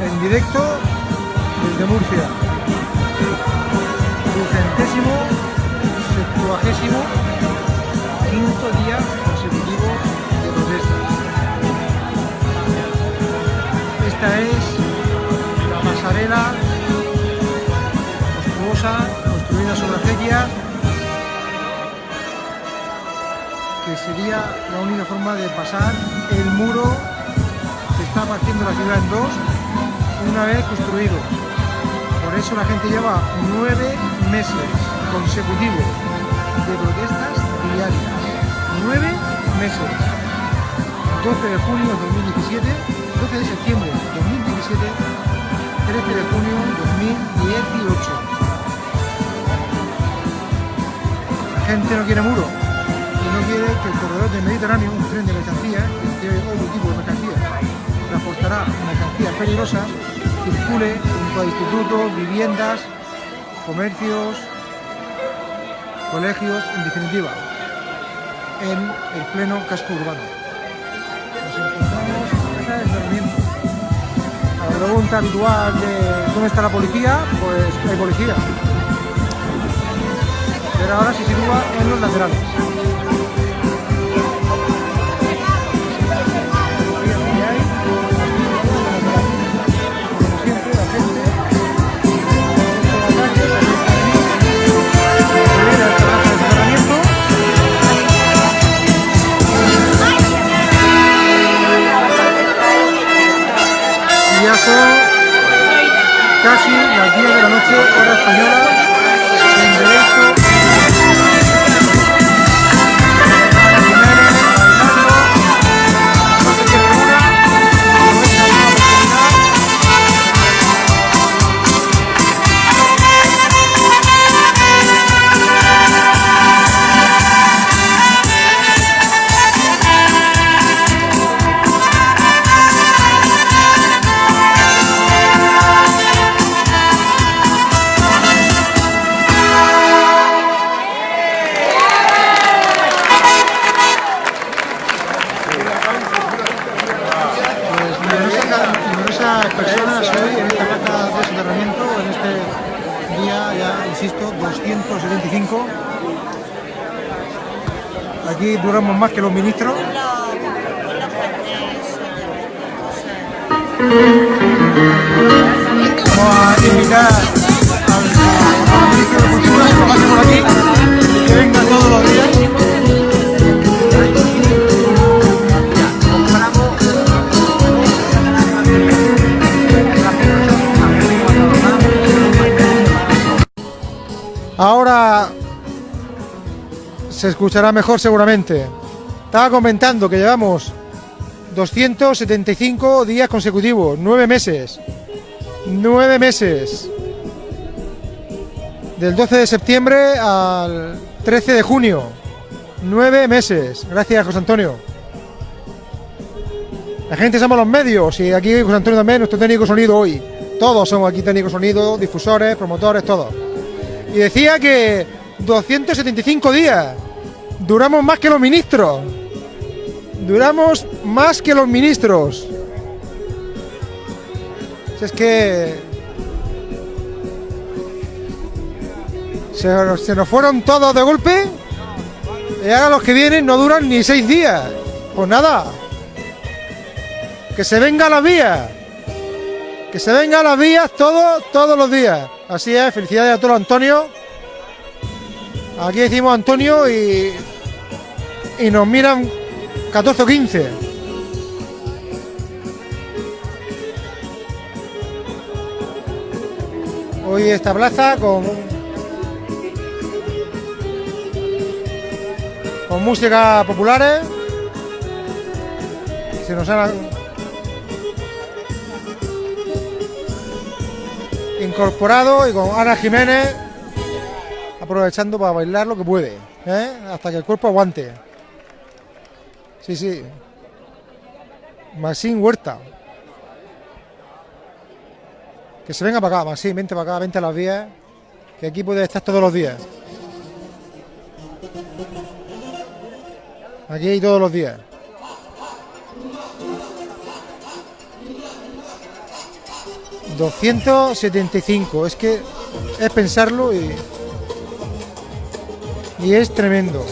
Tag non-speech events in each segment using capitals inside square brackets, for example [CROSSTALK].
en directo desde Murcia. Ducentésimo, septuagésimo, quinto día consecutivo de protesta. Esta es la pasarela monstruosa construida sobre acequia que sería la única forma de pasar el muro que está partiendo la ciudad en dos una vez construido. Por eso la gente lleva nueve meses consecutivos de protestas diarias. Nueve meses. 12 de junio de 2017, 12 de septiembre de 2017, 13 de junio de 2018. La gente no quiere muro y no quiere que el corredor del Mediterráneo, un tren de mercancías, que tiene otro tipo de mercancías, transportará mercancías peligrosas, circule junto a institutos, viviendas, comercios, colegios, en definitiva, en el pleno casco urbano. La. A la pregunta habitual de dónde está la policía, pues hay policía. Pero ahora se sitúa en los laterales. Casi las 10 de la noche, hora española, en. Más que los ministros. Vamos a invitar al ministro de Cultura que pase por aquí, que venga todos los días. Ahora se escuchará mejor seguramente. Estaba comentando que llevamos 275 días consecutivos, nueve meses. Nueve meses. Del 12 de septiembre al 13 de junio. Nueve meses. Gracias, José Antonio. La gente somos los medios y aquí José Antonio también, nuestro técnico sonido hoy. Todos somos aquí técnicos sonido, difusores, promotores, todos. Y decía que 275 días. Duramos más que los ministros. Duramos más que los ministros. Si es que... Se, se nos fueron todos de golpe. Y ahora los que vienen no duran ni seis días. Pues nada. Que se venga a las vías. Que se venga a las vías todos, todos los días. Así es, felicidades a todos Antonio. Aquí decimos Antonio y, y nos miran 14 o 15. Hoy esta plaza con, con música populares. Se nos han incorporado y con Ana Jiménez aprovechando para bailar lo que puede, ¿eh? hasta que el cuerpo aguante. Sí, sí. Maxín Huerta. Que se venga para acá, Maxín, vente para acá, vente a las vías, que aquí puede estar todos los días. Aquí todos los días. 275. Es que es pensarlo y, y es tremendo.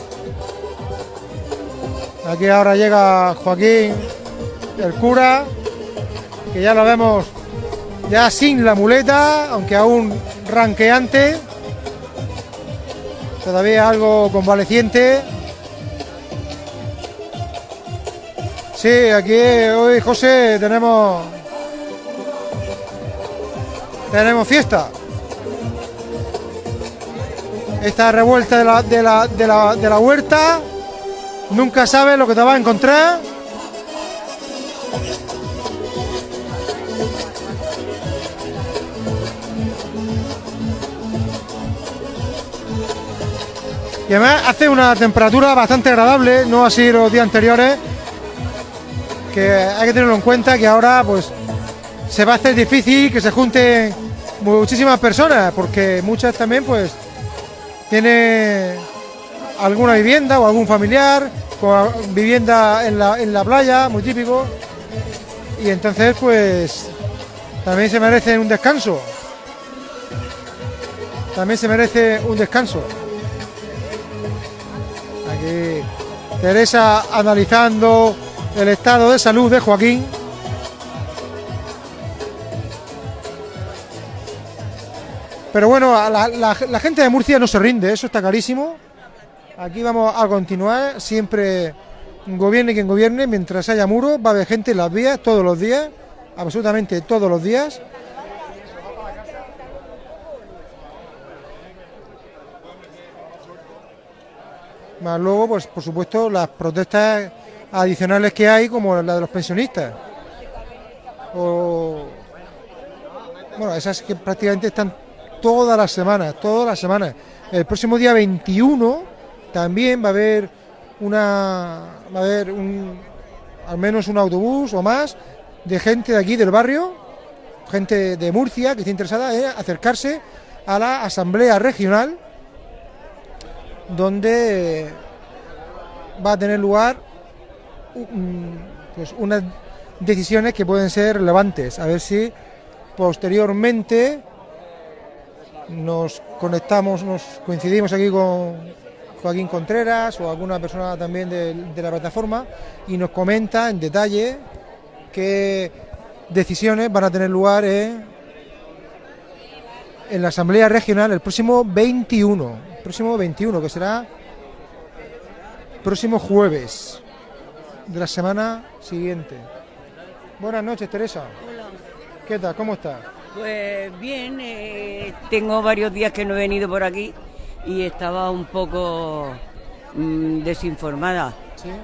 Aquí ahora llega Joaquín, el cura, que ya lo vemos ya sin la muleta, aunque aún ranqueante, todavía algo convaleciente. Sí, aquí hoy José tenemos tenemos fiesta. Esta revuelta de la, de la, de la, de la huerta, nunca sabes lo que te va a encontrar. Y además hace una temperatura bastante agradable, no así los días anteriores, que hay que tenerlo en cuenta que ahora pues se va a hacer difícil que se junten muchísimas personas, porque muchas también pues tienen alguna vivienda o algún familiar, con vivienda en la, en la playa, muy típico, y entonces pues también se merecen un descanso. También se merece un descanso. Aquí Teresa analizando el estado de salud de Joaquín. Pero bueno, la, la, gente de Murcia no se rinde, eso está clarísimo. Aquí vamos a continuar, siempre gobierne quien gobierne, mientras haya muro, va a haber gente en las vías todos los días, absolutamente todos los días. Más luego, pues por supuesto, las protestas adicionales que hay, como la de los pensionistas. Bueno, esas que prácticamente están todas las semanas, todas las semanas. El próximo día 21 también va a haber una va a haber un al menos un autobús o más de gente de aquí del barrio, gente de Murcia que esté interesada en acercarse a la asamblea regional donde va a tener lugar pues unas decisiones que pueden ser relevantes, a ver si posteriormente nos conectamos, nos coincidimos aquí con Joaquín Contreras o alguna persona también de, la plataforma y nos comenta en detalle qué decisiones van a tener lugar en, la Asamblea Regional el próximo 21, el próximo 21 que será próximo jueves de la semana siguiente. Buenas noches, Teresa. ¿Qué tal? ¿Cómo estás? Pues bien, eh, tengo varios días que no he venido por aquí y estaba un poco mm, desinformada.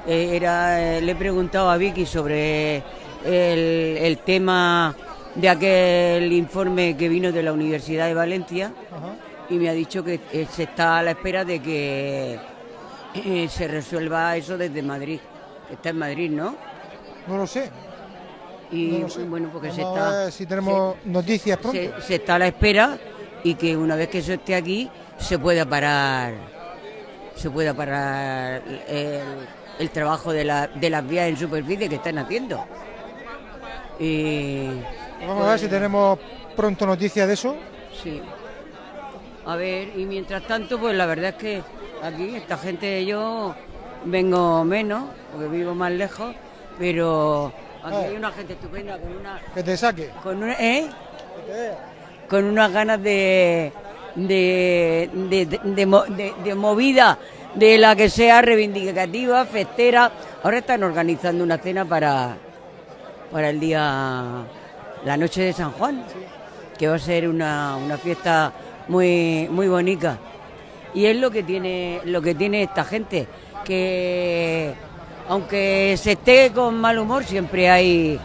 Eh, era, le he preguntado a Vicky sobre el, tema de aquel informe que vino de la Universidad de Valencia y me ha dicho que eh, se está a la espera de que se resuelva eso desde Madrid. Está en Madrid, ¿no? No lo sé, y bueno, porque se está. si tenemos noticias pronto. Se, está a la espera y que una vez que eso esté aquí se pueda parar se pueda parar el, trabajo de, la, de las vías en superficie que están haciendo. Y, Vamos a ver si pues, tenemos pronto noticias de eso. Sí. A ver, y mientras tanto, pues la verdad es que aquí, esta gente, yo vengo menos, porque vivo más lejos, pero Aquí hay una gente estupenda con una... Que te saque. Con ¿eh? Con unas ganas de de, de, movida de la que sea reivindicativa, festera. Ahora están organizando una cena para, para el día, la noche de San Juan, que va a ser una, una fiesta muy, muy bonita. Y es lo que tiene, lo que tiene esta gente, que aunque se esté con mal humor, siempre hay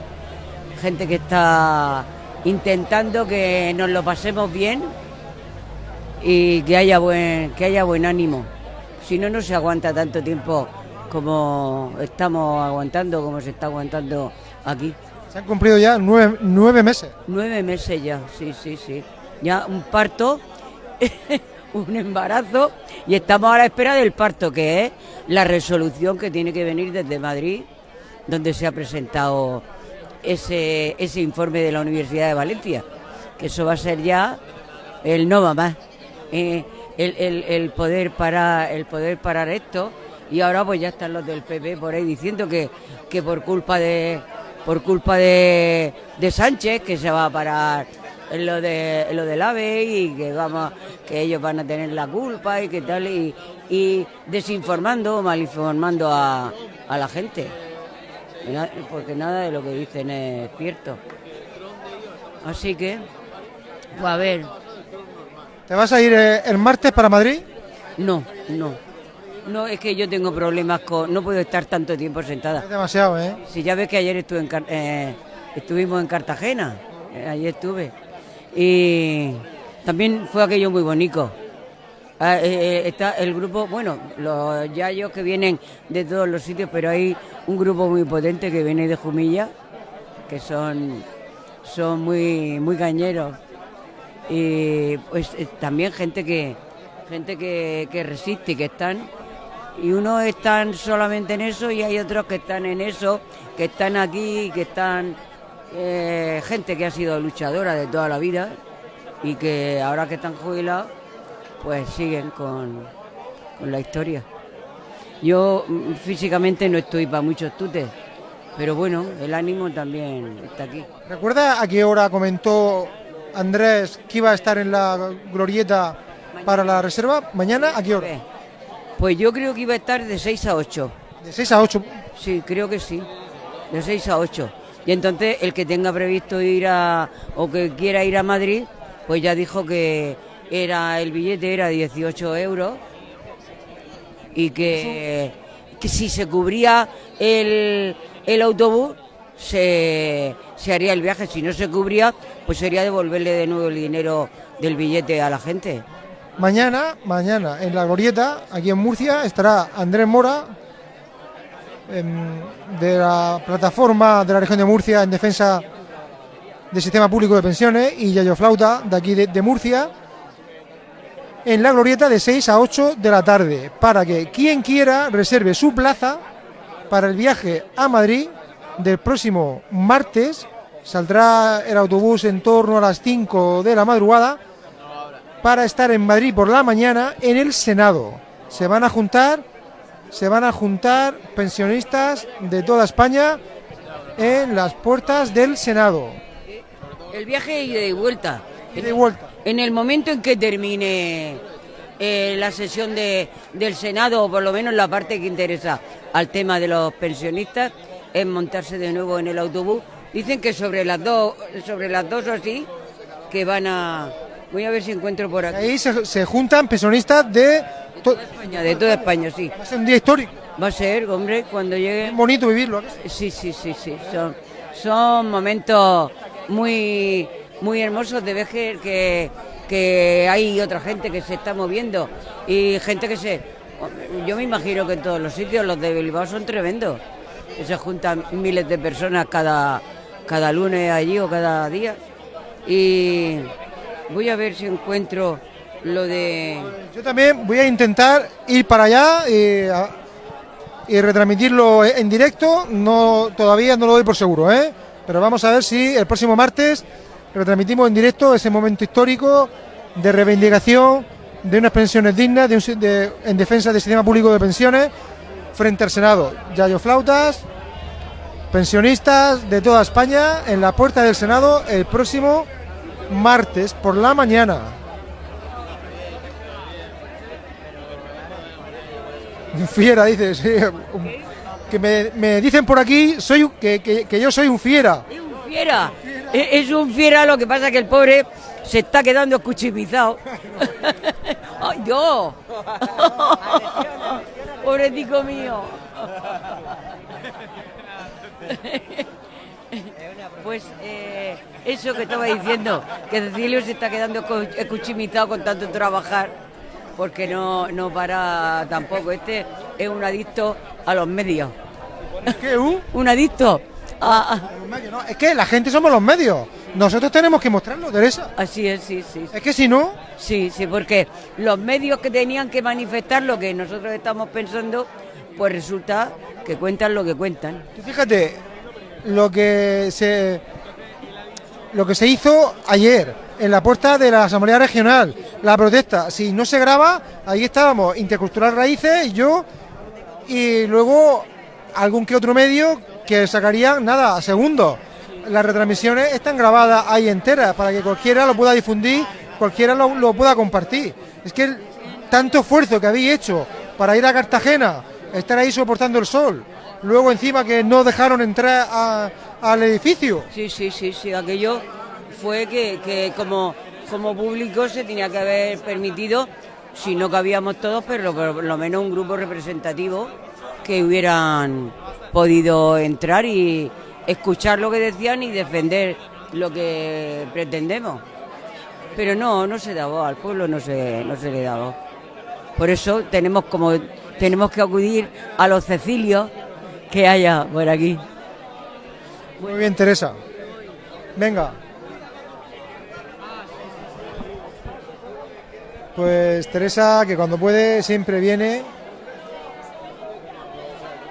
gente que está intentando que nos lo pasemos bien y que haya buen, que haya buen ánimo. Si no, no se aguanta tanto tiempo como estamos aguantando, como se está aguantando aquí. Se han cumplido ya nueve, nueve meses. Nueve meses ya, sí, sí, sí. Ya un parto, [LAUGHS] un embarazo y estamos a la espera del parto, que es la resolución que tiene que venir desde Madrid, donde se ha presentado ese, ese informe de la Universidad de Valencia, que eso va a ser ya el no va más. Eh, el, poder parar, el poder parar esto. Y ahora pues ya están los del PP por ahí diciendo que, que por culpa de por culpa de, de Sánchez que se va a parar lo de lo del AVE y que vamos que ellos van a tener la culpa y que tal y, desinformando malinformando a, a la gente. Porque nada de lo que dicen es cierto. Así que pues a ver ¿te vas a ir eh, el martes para Madrid? no no no, es que yo tengo problemas con... No puedo estar tanto tiempo sentada. Es demasiado, ¿eh? Si ya ves que ayer estuve en, eh, estuvimos en Cartagena. Eh, ayer estuve. Y también fue aquello muy bonito. Ah, eh, está el grupo, bueno, los yayos que vienen de todos los sitios, pero hay un grupo muy potente que viene de Jumilla, que son, son muy, muy cañeros. Y pues también gente que gente que, que resiste que están y unos están solamente en eso y hay otros que están en eso, que están aquí, que están eh, gente que ha sido luchadora de toda la vida y que ahora que están jubilados, pues siguen con, la historia. Yo mm, físicamente no estoy para muchos tutes, pero bueno, el ánimo también está aquí. ¿Recuerda a qué hora comentó Andrés que iba a estar en la glorieta para la reserva? ¿Mañana? ¿A qué hora? Pues yo creo que iba a estar de 6 a 8. ¿De 6 a 8? Sí, creo que sí. De 6 a 8. Y entonces el que tenga previsto ir a o que quiera ir a Madrid, pues ya dijo que era el billete era 18 euros y que, que si se cubría el, el autobús se, se haría el viaje. Si no se cubría, pues sería devolverle de nuevo el dinero del billete a la gente. Mañana, mañana, en la Glorieta, aquí en Murcia, estará Andrés Mora, em, de la plataforma de la región de Murcia en defensa del sistema público de pensiones, y Yayo Flauta, de aquí de, Murcia, en la Glorieta de 6 a 8 de la tarde, para que quien quiera reserve su plaza para el viaje a Madrid del próximo martes. Saldrá el autobús en torno a las 5 de la madrugada para estar en Madrid por la mañana en el Senado. Se van a juntar, se van a juntar pensionistas de toda España en las puertas del Senado. El viaje y vuelta. Y de vuelta. En el momento en que termine eh, la sesión de, del Senado, o por lo menos la parte que interesa al tema de los pensionistas, es montarse de nuevo en el autobús. Dicen que sobre las dos, sobre las dos o así, que van a, Voy a ver si encuentro por aquí. Ahí se, juntan pensionistas de... toda España, de toda España, sí. Va a ser un día histórico. Va a ser, hombre, cuando llegue... Es bonito vivirlo. Sí, sí, sí, sí. Son, son momentos muy, muy hermosos de ver que, que hay otra gente que se está moviendo y gente que se... Yo me imagino que en todos los sitios los de Bilbao son tremendos. se juntan miles de personas cada, cada lunes allí o cada día. Y Voy a ver si encuentro lo de... Yo también voy a intentar ir para allá y, y retransmitirlo en directo. No, todavía no lo doy por seguro, ¿eh? pero vamos a ver si el próximo martes retransmitimos en directo ese momento histórico de reivindicación de unas pensiones dignas de en defensa del sistema público de pensiones frente al Senado. Yayo Flautas, pensionistas de toda España en la puerta del Senado el próximo martes por la mañana. [LAUGHS] Fiera, dices. que me, dicen por aquí soy que, que, yo soy un fiera. Es un fiera. Es, un fiera, lo que pasa que el pobre se está quedando escuchimizado. [LAUGHS] ¡Ay, Dios! [LAUGHS] Pobretico mío. [LAUGHS] Pues eh, eso que estaba diciendo, que Cecilio se está quedando escuchimizado con tanto trabajar, porque no, no para tampoco. Este es un adicto a los medios. ¿Qué? Uh? [LAUGHS] un adicto a, Es que la gente somos los medios. Nosotros tenemos que mostrarlo, Teresa. Así es, sí, sí. Es que si no... Sí, sí, porque los medios que tenían que manifestar lo que nosotros estamos pensando, pues resulta que cuentan lo que cuentan. fíjate, lo que se lo que se hizo ayer en la puerta de la Asamblea Regional, la protesta. Si no se graba, ahí estábamos, Intercultural Raíces yo, y luego algún que otro medio que sacaría nada, segundos. Las retransmisiones están grabadas ahí enteras para que cualquiera lo pueda difundir, cualquiera lo, pueda compartir. Es que tanto esfuerzo que habéis hecho para ir a Cartagena, estar ahí soportando el sol, luego encima que no dejaron entrar al edificio. Sí, sí, sí, sí, aquello fue que, como público se tenía que haber permitido, si no cabíamos todos, pero por lo menos un grupo representativo que hubieran podido entrar y escuchar lo que decían y defender lo que pretendemos. Pero no, no se daba, al pueblo no se, no se le daba. Por eso tenemos como tenemos que acudir a los Cecilios que haya por aquí. Muy bien, Teresa. Venga. Pues Teresa, que cuando puede siempre viene.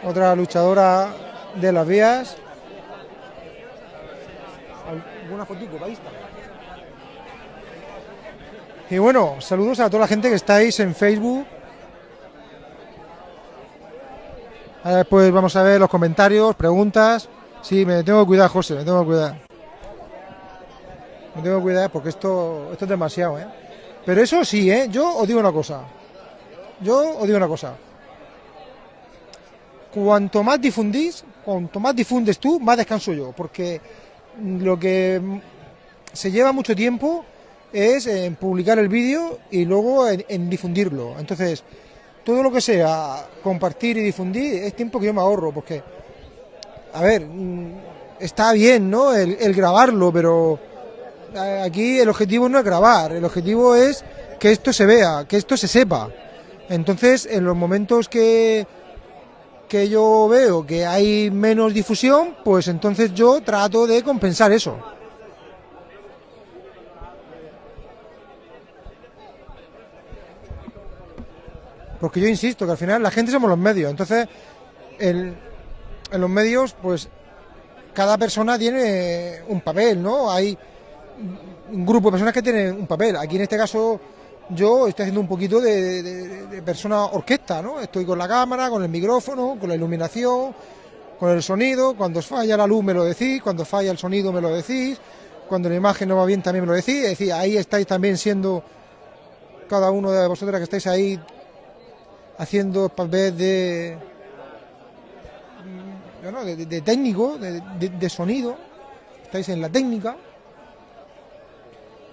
Otra luchadora de las vías. ¿Alguna fotico Y bueno, saludos a toda la gente que estáis en Facebook. Después vamos a ver los comentarios, preguntas. Sí, me tengo que cuidar, José, me tengo que cuidar. Me tengo que cuidar porque esto, esto es demasiado, ¿eh? Pero eso sí, ¿eh? Yo os digo una cosa. Yo os digo una cosa. Cuanto más difundís, cuanto más difundes tú, más descanso yo. Porque lo que se lleva mucho tiempo es en publicar el vídeo y luego en, en difundirlo. Entonces, todo lo que sea compartir y difundir es tiempo que yo me ahorro, porque a ver, mm, está bien, ¿no? El, grabarlo, pero aquí el objetivo no es grabar, el objetivo es que esto se vea, que esto se sepa. Entonces, en los momentos que, que yo veo que hay menos difusión, pues entonces yo trato de compensar eso. Porque yo insisto que al final la gente somos los medios, entonces en los medios, pues cada persona tiene un papel, ¿no? Hay un grupo de personas que tienen un papel. Aquí en este caso yo estoy haciendo un poquito de, persona orquesta, ¿no? Estoy con la cámara, con el micrófono, con la iluminación, con el sonido. Cuando falla la luz me lo decís, cuando falla el sonido me lo decís, cuando la imagen no va bien también me lo decís. Es decir, ahí estáis también siendo cada uno de vosotras que estáis ahí haciendo papel de de, técnico, de, sonido, estáis en la técnica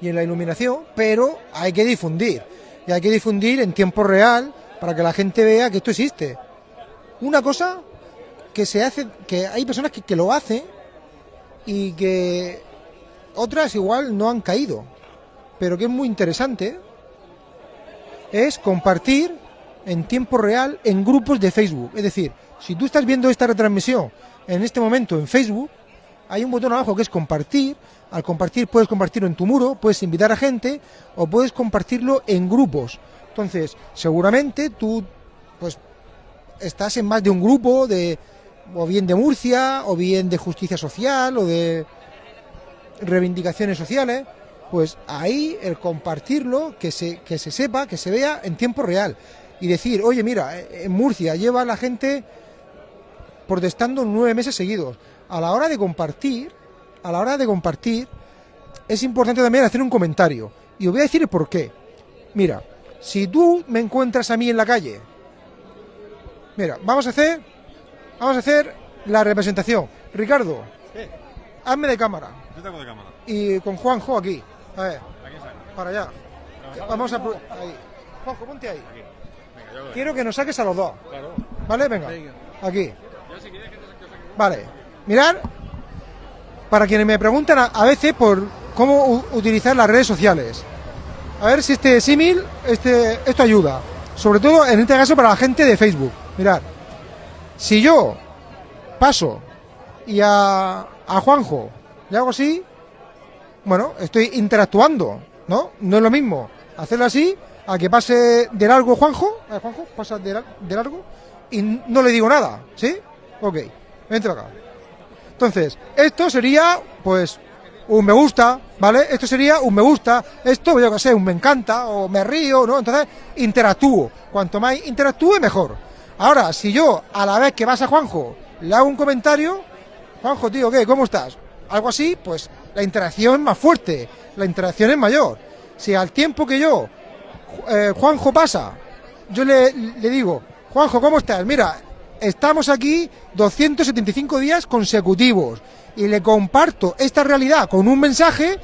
y en la iluminación, pero hay que difundir. Y hay que difundir en tiempo real para que la gente vea que esto existe. Una cosa que se hace, que hay personas que, que lo hacen y que otras igual no han caído, pero que es muy interesante, es compartir en tiempo real en grupos de Facebook. Es decir, si tú estás viendo esta retransmisión en este momento en Facebook, hay un botón abajo que es compartir. Al compartir puedes compartirlo en tu muro, puedes invitar a gente o puedes compartirlo en grupos. Entonces, seguramente tú pues estás en más de un grupo de o bien de Murcia o bien de justicia social o de reivindicaciones sociales, pues ahí el compartirlo, que se, que se sepa, que se vea en tiempo real y decir, oye, mira, en Murcia lleva la gente protestando nueve meses seguidos. A la hora de compartir, a la hora de compartir, es importante también hacer un comentario. Y os voy a decir por qué. Mira, si tú me encuentras a mí en la calle, mira, vamos a hacer, vamos a hacer la representación. Ricardo, hazme de cámara. Yo tengo de cámara. Y con Juanjo aquí. A ver, para allá. Vamos a... Ahí. Juanjo, ponte ahí. Quiero que nos saques a los dos. ¿Vale? Venga. Aquí. Vale. Mirar, para quienes me preguntan a, veces por cómo utilizar las redes sociales. A ver si este símil, este, esto ayuda. Sobre todo en este caso para la gente de Facebook. Mirad. Si yo paso y a, a Juanjo le hago así, bueno, estoy interactuando, ¿no? No es lo mismo hacerlo así a que pase de largo Juanjo, a Juanjo, pasa de, largo y no le digo nada, ¿sí? Ok, vente para acá. Entonces, esto sería, pues, un me gusta, ¿vale? Esto sería un me gusta, esto, yo que sé, un me encanta o me río, ¿no? Entonces, interactúo. Cuanto más interactúe, mejor. Ahora, si yo, a la vez que vas a Juanjo, le hago un comentario, Juanjo, tío, ¿qué? ¿Cómo estás? Algo así, pues la interacción es más fuerte, la interacción es mayor. Si al tiempo que yo, eh, Juanjo pasa, yo le, le digo, Juanjo, ¿cómo estás? Mira, estamos aquí 275 días consecutivos y le comparto esta realidad con un mensaje,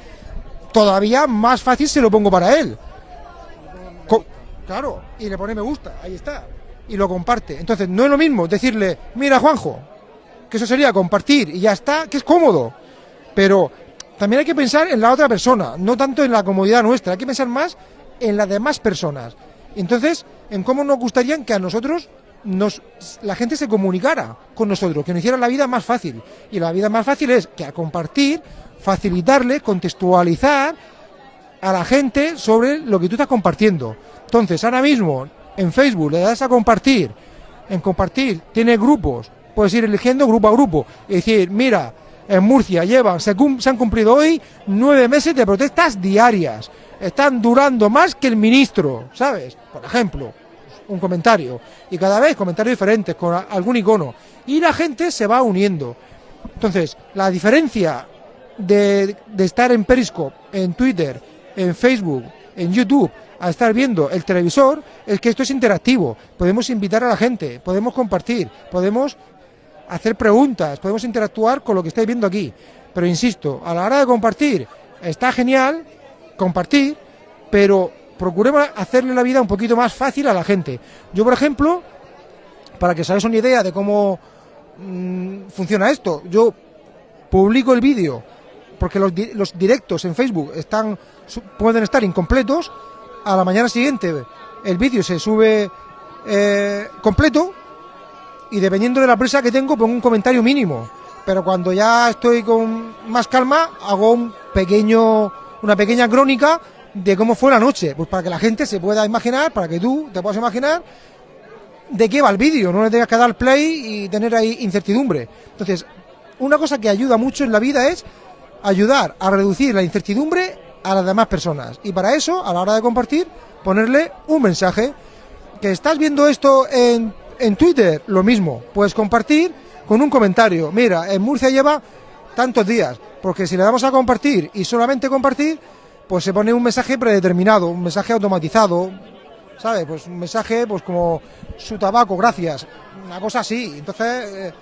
todavía más fácil se lo pongo para él. claro, y le pone me gusta, ahí está, y lo comparte. Entonces, no es lo mismo decirle, mira Juanjo, que eso sería compartir y ya está, que es cómodo. Pero también hay que pensar en la otra persona, no tanto en la comodidad nuestra, hay que pensar más en las demás personas. Entonces, en cómo nos gustaría que a nosotros nos, la gente se comunicara con nosotros, que nos hiciera la vida más fácil. Y la vida más fácil es que a compartir, facilitarle, contextualizar a la gente sobre lo que tú estás compartiendo. Entonces, ahora mismo en Facebook le das a compartir, en compartir tiene grupos, puedes ir eligiendo grupo a grupo y decir, mira, en Murcia llevan, se, se han cumplido hoy nueve meses de protestas diarias, están durando más que el ministro, ¿sabes? Por ejemplo un comentario. Y cada vez comentarios diferentes, con algún icono. Y la gente se va uniendo. Entonces, la diferencia de, estar en Periscope, en Twitter, en Facebook, en YouTube, a estar viendo el televisor, es que esto es interactivo. Podemos invitar a la gente, podemos compartir, podemos hacer preguntas, podemos interactuar con lo que estáis viendo aquí. Pero insisto, a la hora de compartir, está genial compartir, pero procuremos hacerle la vida un poquito más fácil a la gente. Yo, por ejemplo, para que os una idea de cómo mm, funciona esto, yo publico el vídeo porque los, los, directos en Facebook están pueden estar incompletos. A la mañana siguiente el vídeo se sube eh, completo y dependiendo de la presa que tengo pongo un comentario mínimo. Pero cuando ya estoy con más calma hago un pequeño una pequeña crónica de cómo fue la noche, pues para que la gente se pueda imaginar, para que tú te puedas imaginar de qué va el vídeo, no le tengas que dar play y tener ahí incertidumbre. Entonces, una cosa que ayuda mucho en la vida es ayudar a reducir la incertidumbre a las demás personas. Y para eso, a la hora de compartir, ponerle un mensaje. Que estás viendo esto en, en Twitter, lo mismo. Puedes compartir con un comentario. Mira, en Murcia lleva tantos días. Porque si le damos a compartir y solamente compartir, pues se pone un mensaje predeterminado, un mensaje automatizado, ¿sabes? Pues un mensaje, pues como su tabaco, gracias, una cosa así. Entonces, eh,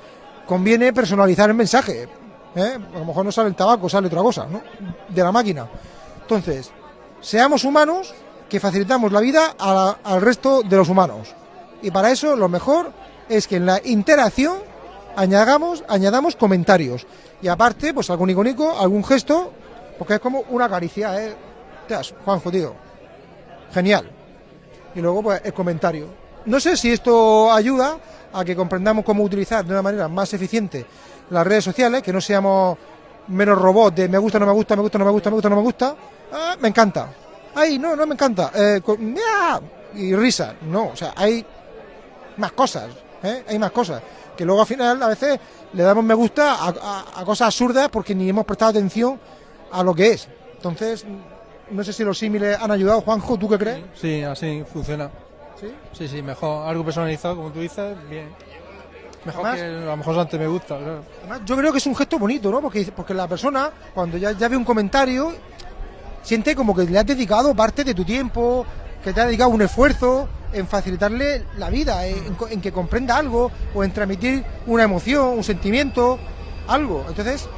conviene personalizar el mensaje. ¿eh? A lo mejor no sale el tabaco, sale otra cosa, ¿no? De la máquina. Entonces, seamos humanos que facilitamos la vida al resto de los humanos. Y para eso lo mejor es que en la interacción añadamos, añadamos comentarios. Y aparte, pues algún icónico, algún gesto porque es como una caricia, ¿eh? has, Juanjo, tío. Genial. Y luego, pues, el comentario. No sé si esto ayuda a que comprendamos cómo utilizar de una manera más eficiente las redes sociales, que no seamos menos robots de me gusta, no me gusta, me gusta, no me gusta, me gusta, no me gusta. Ah, me encanta. Ay, no, no me encanta. Eh, y risa. No, o sea, hay más cosas. ¿eh? Hay más cosas. Que luego al final a veces le damos me gusta a cosas absurdas porque ni hemos prestado atención a lo que es. Entonces, no sé si los símiles han ayudado. Juanjo, ¿tú qué crees? Sí, así funciona. ¿Sí? Sí, sí, mejor. Algo personalizado, como tú dices, bien. Mejor que a lo mejor antes me gusta. Además, yo creo que es un gesto bonito, ¿no? Porque, porque la persona, cuando ya, ya ve un comentario, siente como que le has dedicado parte de tu tiempo, que te ha dedicado un esfuerzo en facilitarle la vida, en, en que comprenda algo, o en transmitir una emoción, un sentimiento, algo. Entonces,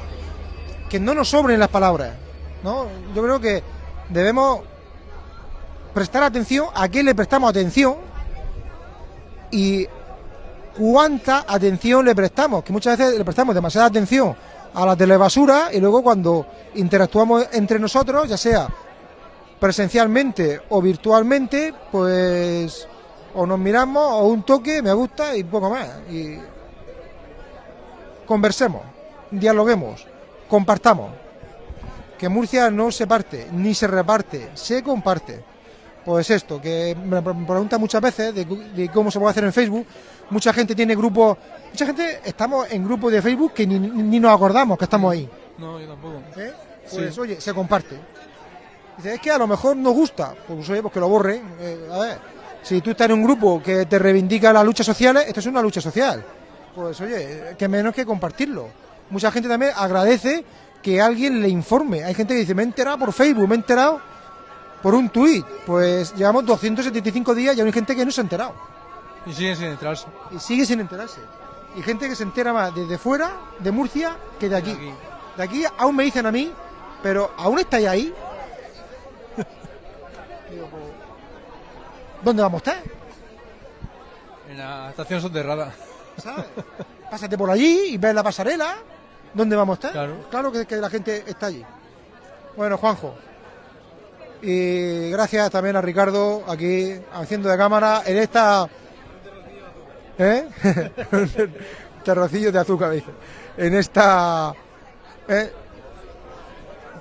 que no nos sobren las palabras. ¿no? Yo creo que debemos prestar atención a qué le prestamos atención y cuánta atención le prestamos, que muchas veces le prestamos demasiada atención a la telebasura y luego cuando interactuamos entre nosotros, ya sea presencialmente o virtualmente, pues o nos miramos o un toque, me gusta y poco más. Y conversemos, dialoguemos compartamos. Que Murcia no se parte, ni se reparte, se comparte. Pues esto, que me preguntan muchas veces de, cómo se puede hacer en Facebook. Mucha gente tiene grupos, mucha gente estamos en grupos de Facebook que ni, nos acordamos que estamos ahí. No, yo tampoco. ¿Eh? Pues oye, se comparte. Dice, es que a lo mejor nos gusta, pues oye, pues que lo borre. Eh, a ver, si tú estás en un grupo que te reivindica las luchas sociales, esto es una lucha social. Pues oye, que menos que compartirlo. Mucha gente también agradece que alguien le informe. Hay gente que dice, me he enterado por Facebook, me he enterado por un tuit. Pues llevamos 275 días y hay gente que no se ha enterado. Y sigue sin enterarse. Y sigue sin enterarse. Y gente que se entera más desde fuera, de Murcia, que de aquí. De aquí, aún me dicen a mí, pero ¿aún estáis ahí? ¿Dónde vamos a estar? En la estación subterránea. ¿Sabes? Pásate por allí y ves la pasarela. ¿Dónde vamos a estar? Claro. Claro que, que la gente está allí. Bueno, Juanjo. Y gracias también a Ricardo aquí haciendo de cámara en esta. ¿Eh? [LAUGHS] Terrocillo de azúcar, dice. En esta. ¿eh?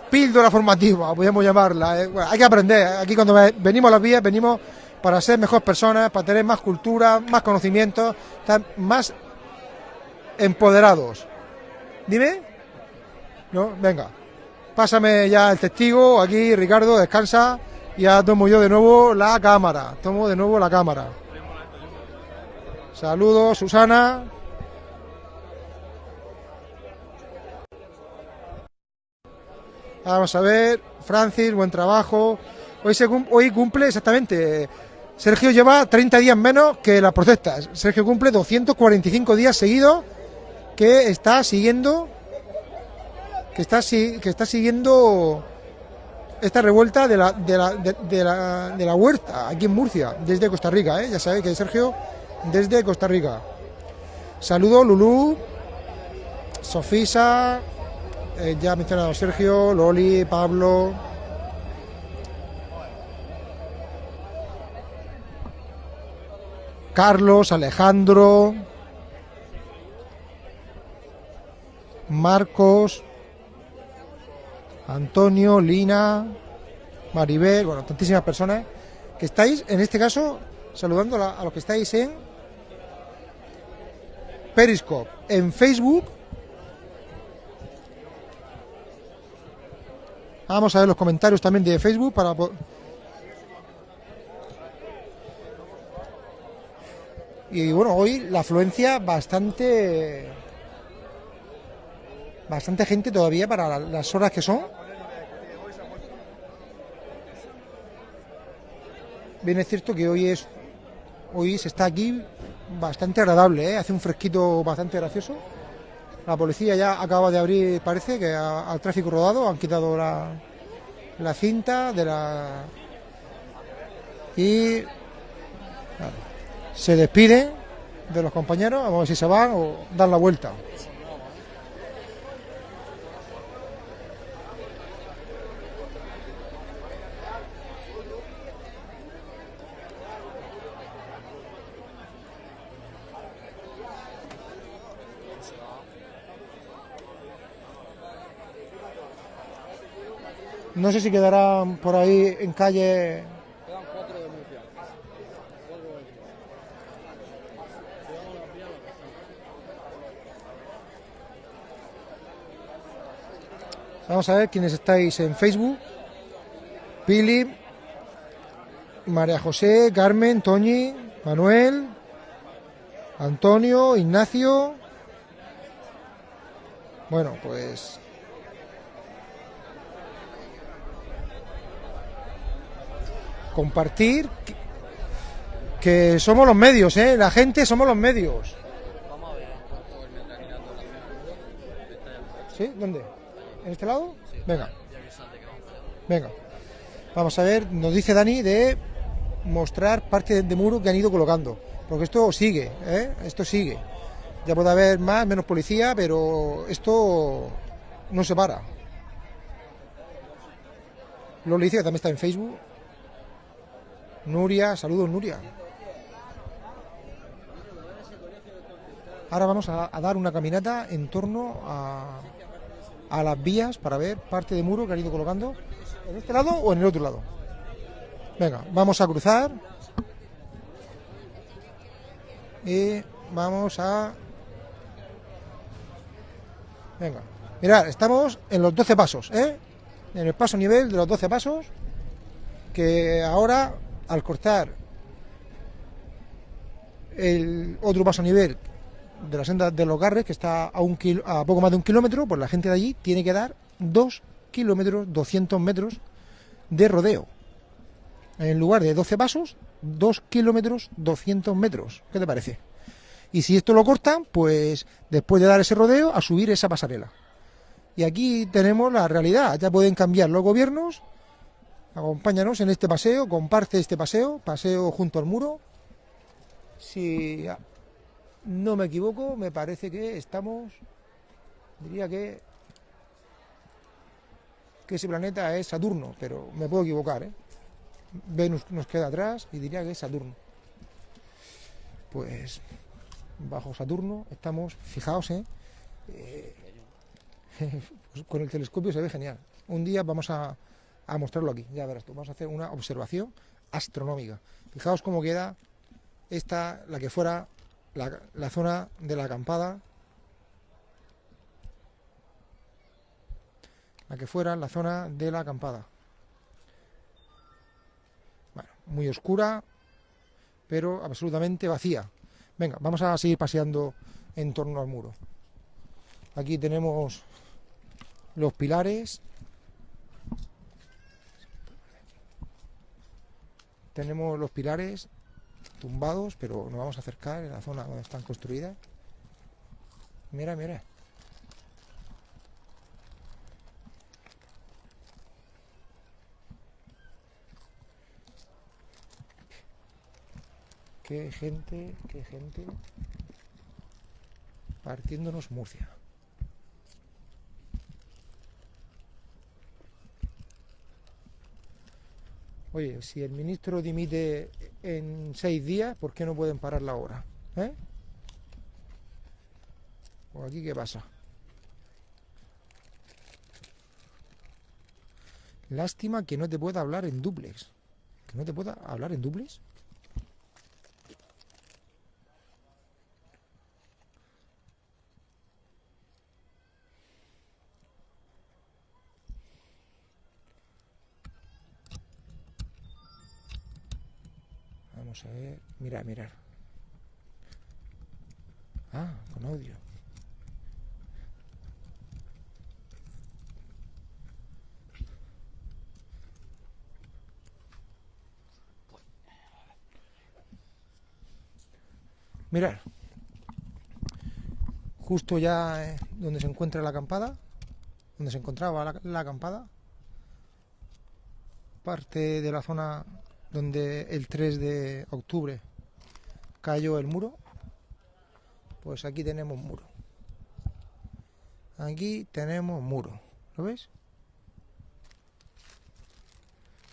Píldora formativa, podríamos llamarla. ¿eh? hay que aprender. Aquí cuando venimos a las vías, venimos para ser mejores personas, para tener más cultura, más conocimientos, estar más empoderados. Dime. ¿No? Venga. Pásame ya el testigo. Aquí, Ricardo, descansa. Ya tomo yo de nuevo la cámara. Tomo de nuevo la cámara. Saludos, Susana. Vamos a ver. Francis, buen trabajo. Hoy, hoy cumple exactamente. Sergio lleva 30 días menos que las protestas. Sergio cumple 245 días seguidos que está siguiendo que está que está siguiendo esta revuelta de la, de la, de, la, de la huerta aquí en Murcia, desde Costa Rica, ¿eh? ya sabéis que Sergio desde Costa Rica. Saludo Lulú, Sofisa, eh, ya mencionado Sergio, Loli, Pablo. Carlos, Alejandro, Marcos, Antonio, Lina, Maribel, bueno, tantísimas personas que estáis, en este caso, saludando a, los que estáis en Periscope, en Facebook. Vamos a ver los comentarios también de Facebook para Y bueno, hoy la afluencia bastante bastante gente todavía para las horas que son. Bien es cierto que hoy es hoy se está aquí bastante agradable, ¿eh? hace un fresquito bastante gracioso. La policía ya acaba de abrir, parece que al tráfico rodado han quitado la, la cinta de la y se despiden de los compañeros, vamos a ver si se van o dan la vuelta. No sé si quedarán por ahí en calle. Quedan cuatro de Murcia. Vamos a ver quiénes estáis en Facebook. Pili, María José, Carmen, Toñi, Manuel, Antonio, Ignacio. Bueno, pues compartir que, somos los medios, ¿eh? La gente somos los medios. ¿Sí? ¿Dónde? ¿En este lado? Venga. Venga. Vamos a ver, nos dice Dani de mostrar parte de muro que han ido colocando. Porque esto sigue, ¿eh? Esto sigue. Ya puede haber más, menos policía, pero esto no se para. Lo dice que también está en Facebook. Nuria, saludos Nuria. Ahora vamos a, dar una caminata en torno a, las vías para ver parte de muro que han ido colocando. ¿En este lado o en el otro lado? Venga, vamos a cruzar. Y vamos a... Venga, mirad, estamos en los 12 pasos, ¿eh? En el paso nivel de los 12 pasos, que ahora, al cortar el otro paso nivel de la senda de los Garres, que está a, un a poco más de un kilómetro, pues la gente de allí tiene que dar 2 kilómetros, 200 metros de rodeo. En lugar de 12 pasos, 2 kilómetros, 200 metros. ¿Qué te parece? Y si esto lo cortan, pues después de dar ese rodeo, a subir esa pasarela. Y aquí tenemos la realidad. Ya pueden cambiar los gobiernos. Acompáñanos en este paseo, comparte este paseo, paseo junto al muro. Si no me equivoco, me parece que estamos, diría que, que ese planeta es Saturno, pero me puedo equivocar. ¿eh? Venus nos queda atrás y diría que es Saturno. Pues bajo Saturno estamos, fijaos, ¿eh? eh [LAUGHS] pues con el telescopio se ve genial. Un día vamos a, a mostrarlo aquí, ya verás tú, vamos a hacer una observación astronómica. Fijaos cómo queda esta, la que fuera la, zona de la acampada, la que fuera la zona de la acampada. Bueno, muy oscura, pero absolutamente vacía. Venga, vamos a seguir paseando en torno al muro. Aquí tenemos los pilares. Tenemos los pilares tumbados, pero nos vamos a acercar en la zona donde están construidas. Mira, mira. Qué gente, qué gente partiéndonos Murcia. Oye, si el ministro dimite en seis días, ¿por qué no pueden parar la hora? ¿Eh? ¿O aquí qué pasa? Lástima que no te pueda hablar en duplex. ¿Que no te pueda hablar en duplex? Vamos a ver. Mira, mirar. Ah, con audio. Mirar. Justo ya eh, donde se encuentra la acampada, donde se encontraba la, la acampada, parte de la zona donde el 3 de octubre cayó el muro, pues aquí tenemos muro. Aquí tenemos muro. ¿Lo ves?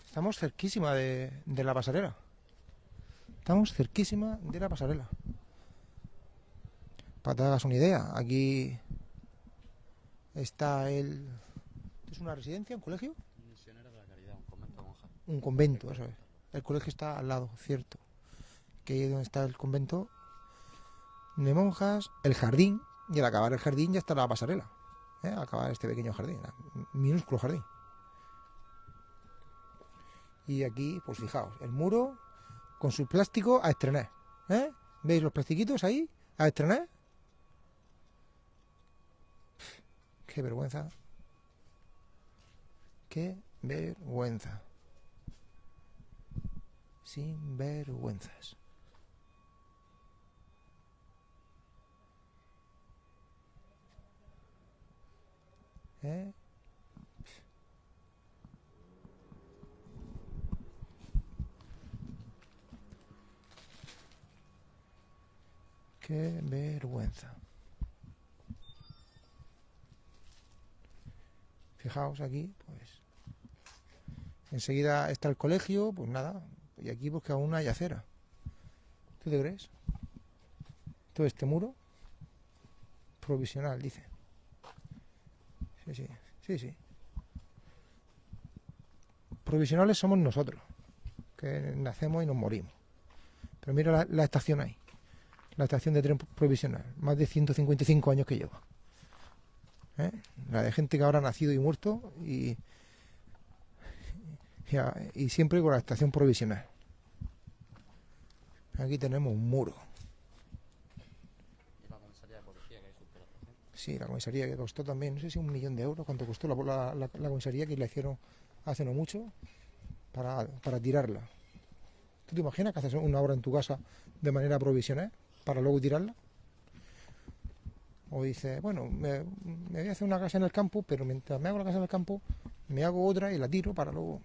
Estamos cerquísima de, de la pasarela. Estamos cerquísima de la pasarela. Para que te hagas una idea, aquí está el... ¿Es una residencia, un colegio? Misionera de la Caridad, un convento monja. Un convento, eso es. El colegio está al lado, cierto. Que es donde está el convento de monjas, el jardín, y al acabar el jardín ya está la pasarela. ¿eh? Acabar este pequeño jardín, minúsculo jardín. Y aquí, pues fijaos, el muro con su plástico a estrenar. ¿eh? ¿Veis los plastiquitos ahí? A estrenar. Qué vergüenza. Qué vergüenza sin vergüenzas. ¿Eh? Qué vergüenza. Fijaos aquí, pues. Enseguida está el colegio, pues nada, y aquí pues que aún hay acera. ¿Tú te crees? Todo este muro provisional, dice. Sí, sí, sí, sí. Provisionales somos nosotros. que nacemos y nos morimos. Pero mira la, estación ahí, la estación de tren provisional, más de 155 años que lleva. ¿Eh? La de gente que habrá nacido y muerto y, y siempre con la estación provisional. Aquí tenemos un muro. Y la comisaría de policía que hay sus estación. Sí, la comisaría que costó también, no sé si un millón de euros, cuánto costó la, comisaría que la hicieron hace no mucho para, para tirarla. ¿Tú te imaginas que haces una obra en tu casa de manera provisional para luego tirarla? O dices, bueno, me, voy a hacer una casa en el campo, pero mientras me hago la casa en el campo, me hago otra y la tiro para luego...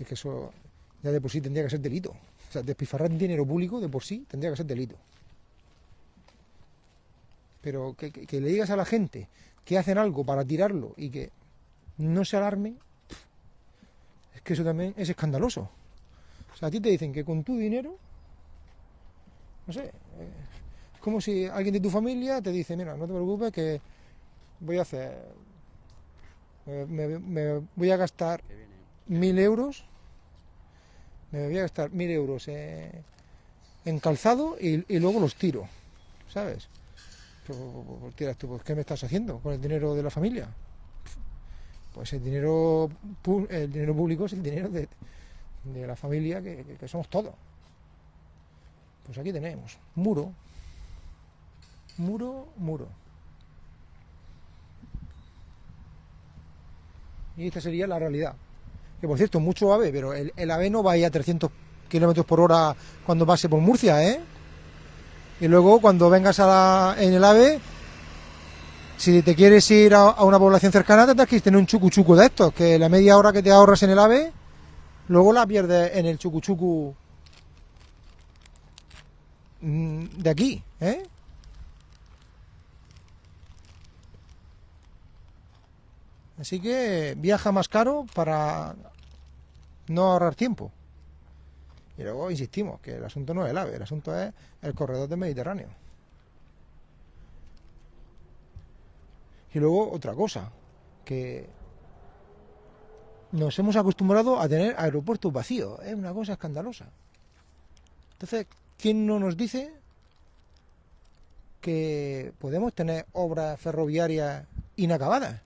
Es que eso ya de por sí tendría que ser delito. O sea, despilfarrar dinero público de por sí tendría que ser delito. Pero que, que- que le digas a la gente que hacen algo para tirarlo y que no se alarme, es que eso también es escandaloso. O sea, a ti te dicen que con tu dinero, no sé, eh, es como si alguien de tu familia te dice, mira, no te preocupes que voy a hacer, me, voy a gastar mil euros, me voy a gastar mil euros eh, en calzado y, y luego los tiro, ¿sabes? Pues, ¿qué me estás haciendo con el dinero de la familia? Pues el dinero, el dinero público es el dinero de, la familia que, somos todos. Pues aquí tenemos, muro, muro, muro. Y esta sería la realidad. Que por cierto, mucho AVE, pero el, el AVE no va ahí a 300 kilómetros por hora cuando pase por Murcia, ¿eh? Y luego cuando vengas a en el AVE, si te quieres ir a, una población cercana, tendrás que tener un chucu-chucu de estos, que la media hora que te ahorras en el AVE, luego la pierdes en el chucu-chucu mm, de aquí, ¿eh? Así que viaja más caro para no ahorrar tiempo. Y luego insistimos que el asunto no es el AVE, el asunto es el corredor del Mediterráneo. Y luego otra cosa, que nos hemos acostumbrado a tener aeropuertos vacíos, es una cosa escandalosa. Entonces, ¿quién no nos dice que podemos tener obras ferroviarias inacabadas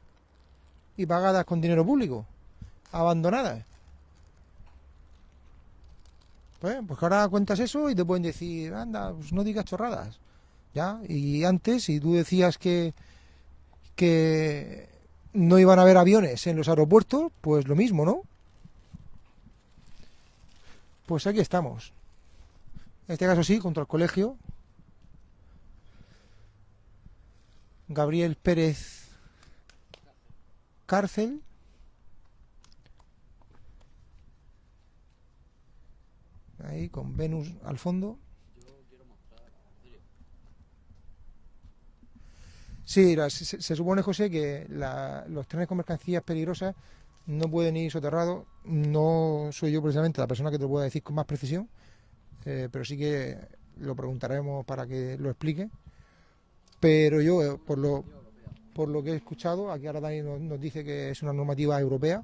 y pagadas con dinero público, abandonadas? Pues, pues ahora cuentas eso y te pueden decir, anda, pues no digas chorradas. ¿Ya? Y antes, si tú decías que, que no iban a haber aviones en los aeropuertos, pues lo mismo, ¿no? Pues aquí estamos. En este caso sí, contra el colegio. Gabriel Pérez Cárcel. Ahí con Venus al fondo. Sí, la- se, se supone, José, que la- los trenes con mercancías peligrosas no pueden ir soterrados. No soy yo precisamente la persona que te lo pueda decir con más precisión, eh, pero sí que lo preguntaremos para que lo explique. Pero yo, eh, por lo, por lo que he escuchado, aquí ahora Dani nos, dice que es una normativa europea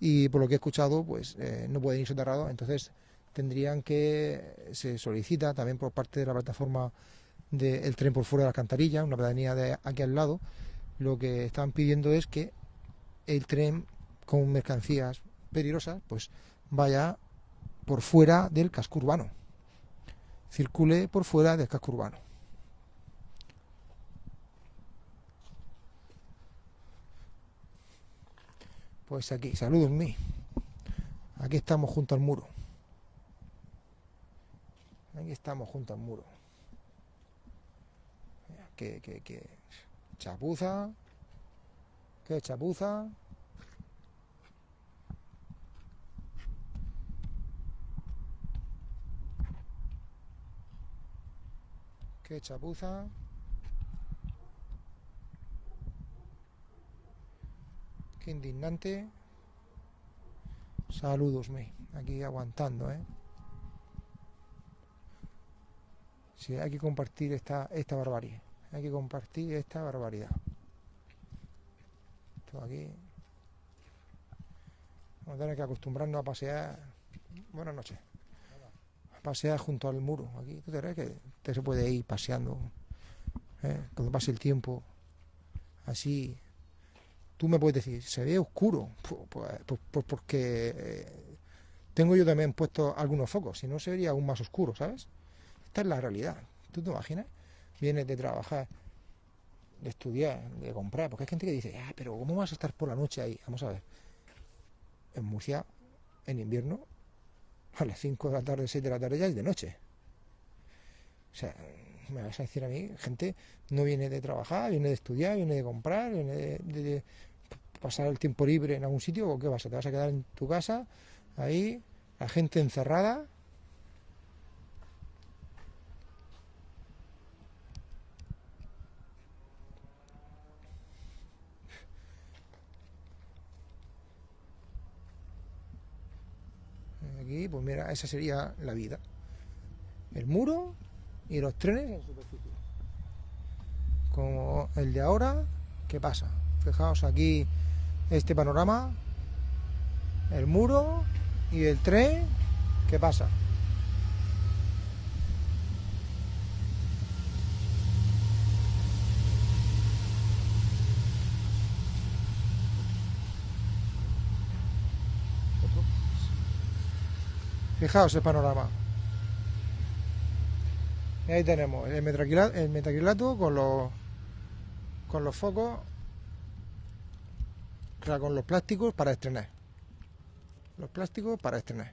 y por lo que he escuchado, pues eh, no pueden ir soterrados. Entonces tendrían que, se solicita también por parte de la plataforma del tren por fuera de la alcantarilla, una pedanía de aquí al lado, lo que están pidiendo es que el tren con mercancías peligrosas pues vaya por fuera del casco urbano, circule por fuera del casco urbano. Pues aquí, saludos mí. Aquí estamos junto al muro. Aquí estamos junto al muro. Que, que, que chapuza. Qué chapuza. Qué chapuza. Qué indignante. Saludos, me. Aquí aguantando, ¿eh? Hay que compartir esta, esta barbarie. Hay que compartir esta barbaridad. Esto aquí. Vamos a tener que acostumbrarnos a pasear. Buenas noches. A pasear junto al muro. Aquí, ¿tú te crees que usted se puede ir paseando? ¿eh? Cuando pase el tiempo, así. Tú me puedes decir, se ve oscuro. Pues, pues, pues- porque eh, tengo yo también puesto algunos focos, si no se vería aún más oscuro, ¿sabes? Esta es la realidad. ¿Tú te imaginas? Vienes de trabajar, de estudiar, de comprar, porque hay gente que dice, ah, pero ¿cómo vas a estar por la noche ahí? Vamos a ver. En Murcia, en invierno, a las 5 de la tarde, 6 de la tarde ya es de noche. O sea, me vas a decir a mí, gente no viene de trabajar, viene de estudiar, viene de comprar, viene de, de- pasar el tiempo libre en algún sitio, o qué vas te vas a quedar en tu casa, ahí, la gente encerrada. Pues mira, esa sería la vida. El muro y los trenes en superficie. Como el de ahora, ¿qué pasa? Fijaos aquí este panorama, el muro y el tren, ¿qué pasa? Fijaos el panorama. Y ahí tenemos el metacrilato, con los con los focos, con los plásticos para estrenar. Los plásticos para estrenar.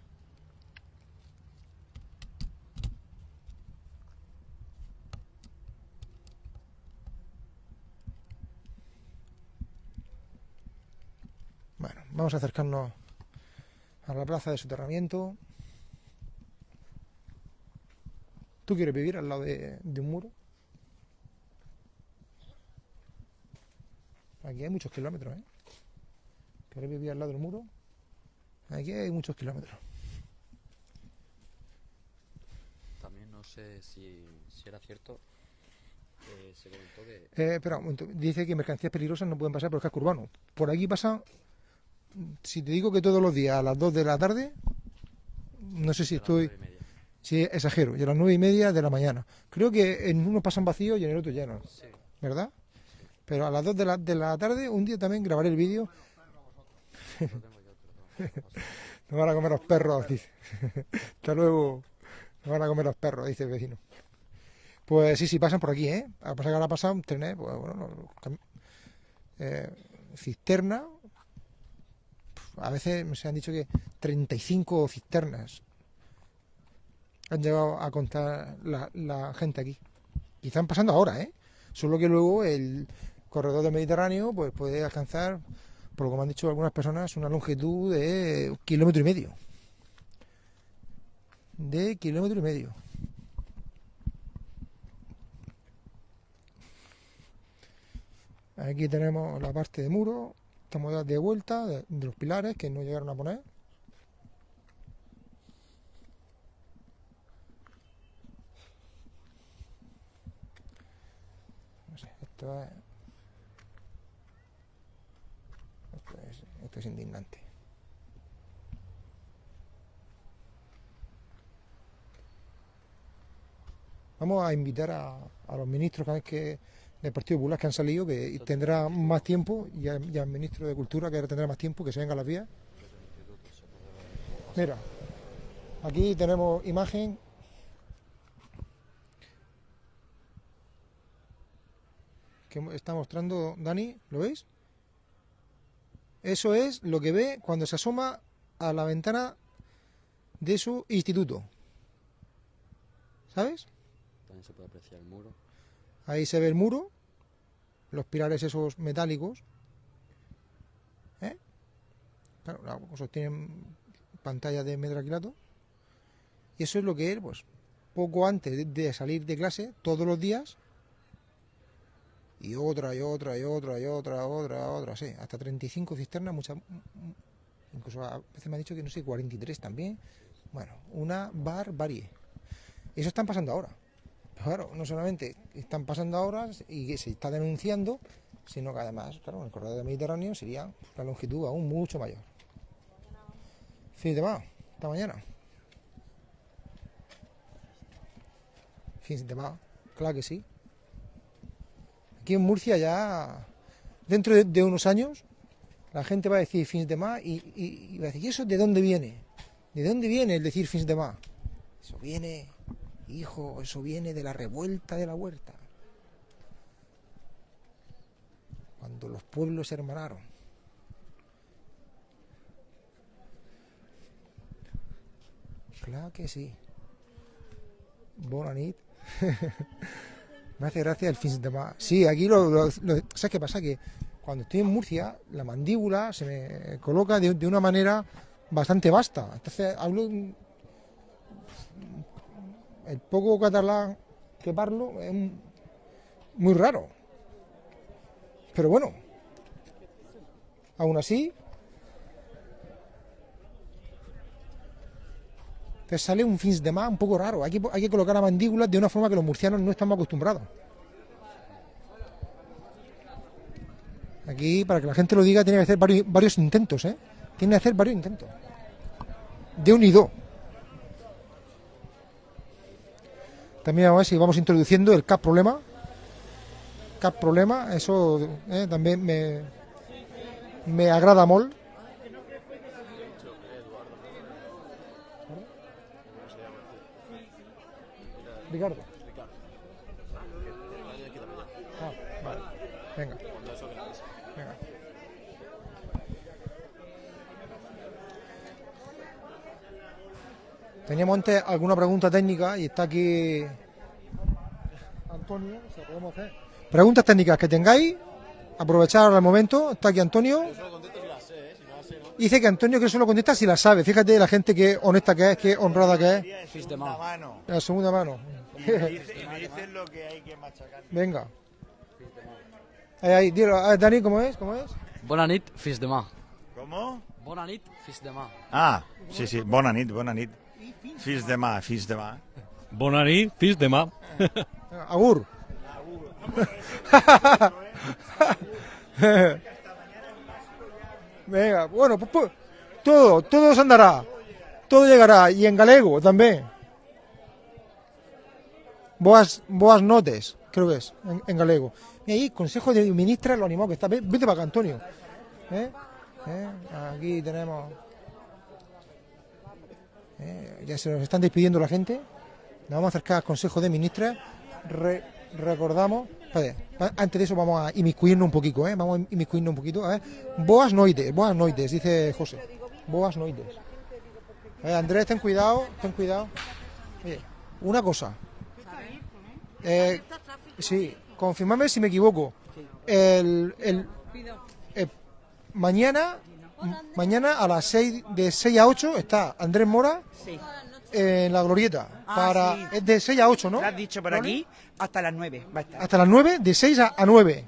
Bueno, vamos a acercarnos a la plaza de soterramiento. ¿Tú quieres vivir al lado de, de un muro? Aquí hay muchos kilómetros, ¿eh? ¿Quieres vivir al lado del muro? Aquí hay muchos kilómetros. También no sé si, si era cierto, eh, se comentó que Eh, espera un momento. Dice que mercancías peligrosas no pueden pasar por el casco urbano. Por aquí pasan, si te digo que todos los días a las 2 de la tarde, no sé si estoy, nueve si exagero, y a las 9 y media de la mañana. Creo que en uno pasan vacíos y en el otro llenos, Sí, ¿verdad? Pero a las 2 de la, de la tarde, un día también grabaré el vídeo. [LAUGHS] Nos van a comer los perros, dice. [LAUGHS] Hasta luego. Nos van a comer los perros, dice el vecino. Pues sí, sí, pasan por aquí, ¿eh? A pasar que ahora pasan trenes, pues bueno, eh, cisterna. A veces se han dicho que 35 cisternas han llegado a contar la, gente aquí. Y están pasando ahora, ¿eh? Solo que luego el corredor del Mediterráneo pues puede alcanzar por lo que me han dicho algunas personas, una longitud de un kilómetro y medio. De kilómetro y medio. Aquí tenemos la parte de muro, estamos de vuelta de los pilares que no llegaron a poner. No sé, esto es Esto es, esto es indignante. Vamos a invitar a, a los ministros que, que del Partido Popular que han salido, que tendrá más tiempo, y al ministro de Cultura que ahora tendrá más tiempo, que se venga a las vías. Mira, aquí tenemos imagen. Que está mostrando Dani, ¿lo veis? Eso es lo que ve cuando se asoma a la ventana de su instituto. ¿Sabes? También se puede apreciar el muro. Ahí se ve el muro, los pilares esos metálicos. ¿Eh? Claro, la- sostienen pantalla de metraquilato. Y eso es lo que él, pues, poco antes de salir de clase, todos los días, y otra, y otra, y otra, y otra, otra, otra, sí, hasta 35 cisternas, muchas, incluso a veces me han dicho que no sé, 43 también. Bueno, una barbarie. Eso están pasando ahora. Claro, no solamente están pasando ahora y se está denunciando, sino que además, claro, en el corredor del Mediterráneo sería la longitud aún mucho mayor. Fin de semana, esta mañana. Fin de claro que sí. Aquí en Murcia ya, dentro de, unos años, la gente va a decir fin de semana y, va a decir, ¿y eso de dónde viene? ¿De dónde viene el decir fin de semana? Eso viene, hijo, eso viene de la revuelta de la huerta. Cuando los pueblos se hermanaron. Claro que sí. Bona nit. [LAUGHS] Me hace gracia el fin de. Sí, aquí lo, lo- lo- ¿Sabes qué pasa? Que cuando estoy en Murcia, la mandíbula se me coloca de, una manera bastante vasta. Entonces hablo. un- El poco catalán que parlo es muy raro. Pero bueno, aún así, sale un fin de más un poco raro. Hay que, hay que colocar la mandíbula de una forma que los murcianos no estamos acostumbrados. Aquí, para que la gente lo diga, tiene que hacer varios, intentos, ¿eh? Tiene que hacer varios intentos. De un y dos. También vamos a ver si vamos introduciendo el cap problema. Cap problema, eso eh, también me, me agrada molt. Ricardo. Ah, vale. Venga. Venga. Teníamos antes alguna pregunta técnica y está aquí Antonio, se la podemos hacer. Preguntas técnicas que tengáis, aprovechar ahora el momento, está aquí Antonio. Dice que Antonio que solo contesta si la sabe. Fíjate la gente que honesta que es, que honrada que es. Mano. La segunda mano. Y [LAUGHS] me dice- y me dicen lo que hay que machacar. Venga. Ahí, ahí, dilo. Ah, Dani, ¿cómo es? ¿Cómo es? Bona nit, fils de mà. ¿Cómo? Bona nit, fils de mà. Ah, sí, sí. Bona nit, bona nit. Fins demà, fins demà. Bona nit, fins demà. [LAUGHS] Agur. [LAUGHS] Venga, bueno, pues, pues, todo, todo se andará. Todo llegará. Y en galego también. Boas, boas notes, creo que es, en, galego. Y ahí, Consejo de Ministras, lo animado que está. Ve- Vete para acá, Antonio. ¿Eh? ¿Eh? Aquí tenemos. ¿Eh? Ya se nos están despidiendo la gente. Nos vamos a acercar al Consejo de Ministras. Re- recordamos. antes de eso vamos a inmiscuirnos un poquito, ¿eh? Vamos a inmiscuirnos un poquito. Boas noites, boas noites, dice José. Boas noites. Andrés, ten cuidado, ten cuidado. Oye, una cosa. Eh, sí, confirmame si me equivoco. El, el- eh, mañana, mañana a las 6, de 6 a 8 está Andrés Mora en la glorieta. Ah, para, sí. Es de 6 a 8, ¿no? Lo has dicho por ¿Vale? aquí, hasta las 9 va a estar. Hasta las 9, de 6 a, a 9.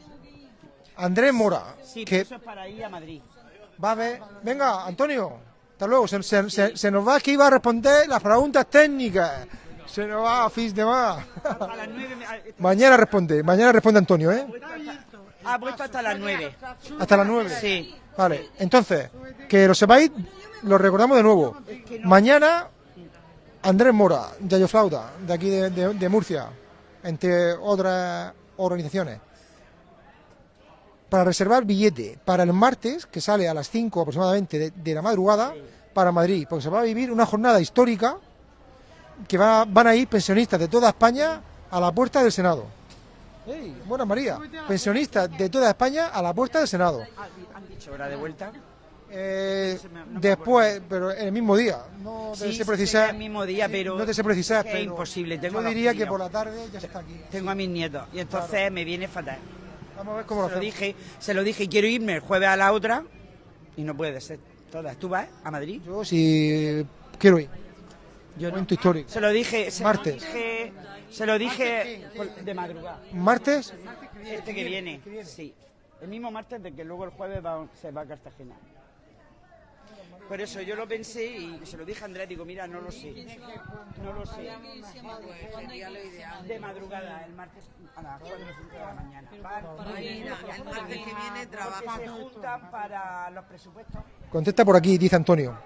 Andrés Mora, Sí, que eso es para ir a Madrid. va a ver. Venga, Antonio, hasta luego. Se, se- se- se nos va que iba a responder las preguntas técnicas. Se nos va, fins de más. A las 9 me- ah, mañana responde, mañana responde Antonio, ¿eh? ha puesto hasta las 9. Hasta las 9. Sí. Vale, entonces, que lo sepáis, lo recordamos de nuevo. Mañana, Andrés Mora, Yayo Flauta, de aquí de, de- de Murcia, entre otras organizaciones, para reservar billete para el martes, que sale a las 5 aproximadamente de, de la madrugada, para Madrid, porque se va a vivir una jornada histórica que va- van a ir pensionistas de toda España a la puerta del Senado. ¡Ey! Buena María, pensionistas de toda España a la puerta del Senado. ¿Han dicho hora de vuelta? Eh, después, pero en el mismo día. No te Sí, sé precisar. sería el mismo día, pero No te sé precisar, es imposible, tengo yo diría que por la tarde ya está aquí. Tengo a mis nietos y entonces me viene fatal. Vamos a ver cómo lo Se lo hacemos. dije, se lo dije, quiero irme el jueves a la otra y no puede ser. Todas. ¿Tú vas a Madrid? Yo si quiero ir. Yo no. Momento histórico. Se lo dije, se Martes. lo dije, se lo dije de madrugada. Martes, Este que viene, sí. El mismo martes de que luego el jueves va- se va a Cartagena. Por eso yo lo pensé y se lo dije a Andrés, digo, mira, no lo sé. No lo sé. De madrugada, el martes a las 4 o 5 de la mañana. el martes que viene trabaja. Se juntan para los presupuestos. contesta por aquí, dice Antonio.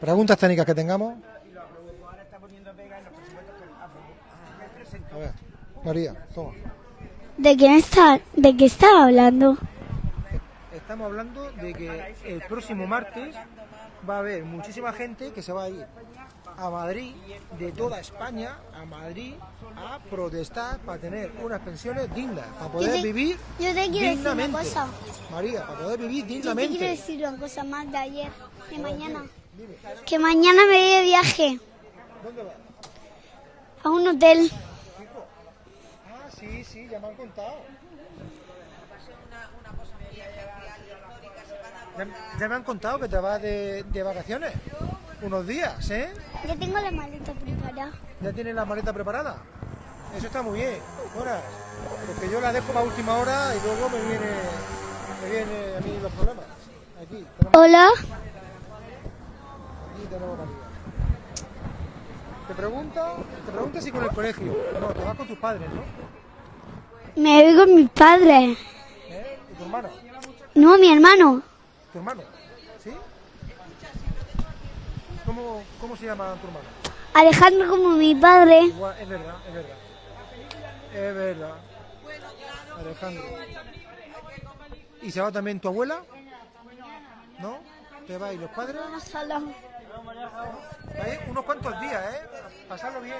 Preguntas técnicas que tengamos. A ver, María, toma. ¿De quién está? ¿De qué estaba hablando? Estamos hablando de que el próximo martes va a haber muchísima gente que se va a ir a Madrid, de toda España, a Madrid, a protestar para tener unas pensiones dignas, para poder te- vivir yo te quiero decir una dignamente. cosa. María, para poder vivir Yo te dignamente. quiero decir una cosa más de ayer, de mañana. Que mañana me voy de viaje ¿Dónde vas? a un hotel. Sí, sí, ya me han contado. Ya, ya me han contado que te vas de, de vacaciones. Unos días, ¿eh? Ya tengo la maleta preparada. ¿Ya tienes la maleta preparada? Eso está muy bien. Bueno, porque yo la dejo para última hora y luego me viene, me viene a mí los problemas. Aquí tenemos, Hola. aquí tenemos. Te pregunta, te pregunta si con el colegio. No, te vas con tus padres, ¿no? Me voy con mis padres. ¿Eh? ¿Y tu hermano? No, mi hermano. ¿Tu hermano? ¿Sí? ¿Cómo, cómo se llama tu hermano? Alejandro como mi padre. Es verdad, es verdad. Es verdad. Alejandro. ¿Y se va también tu abuela? ¿No? ¿Te va y los padres? Ahí, unos cuantos días, ¿eh? Pasarlo bien.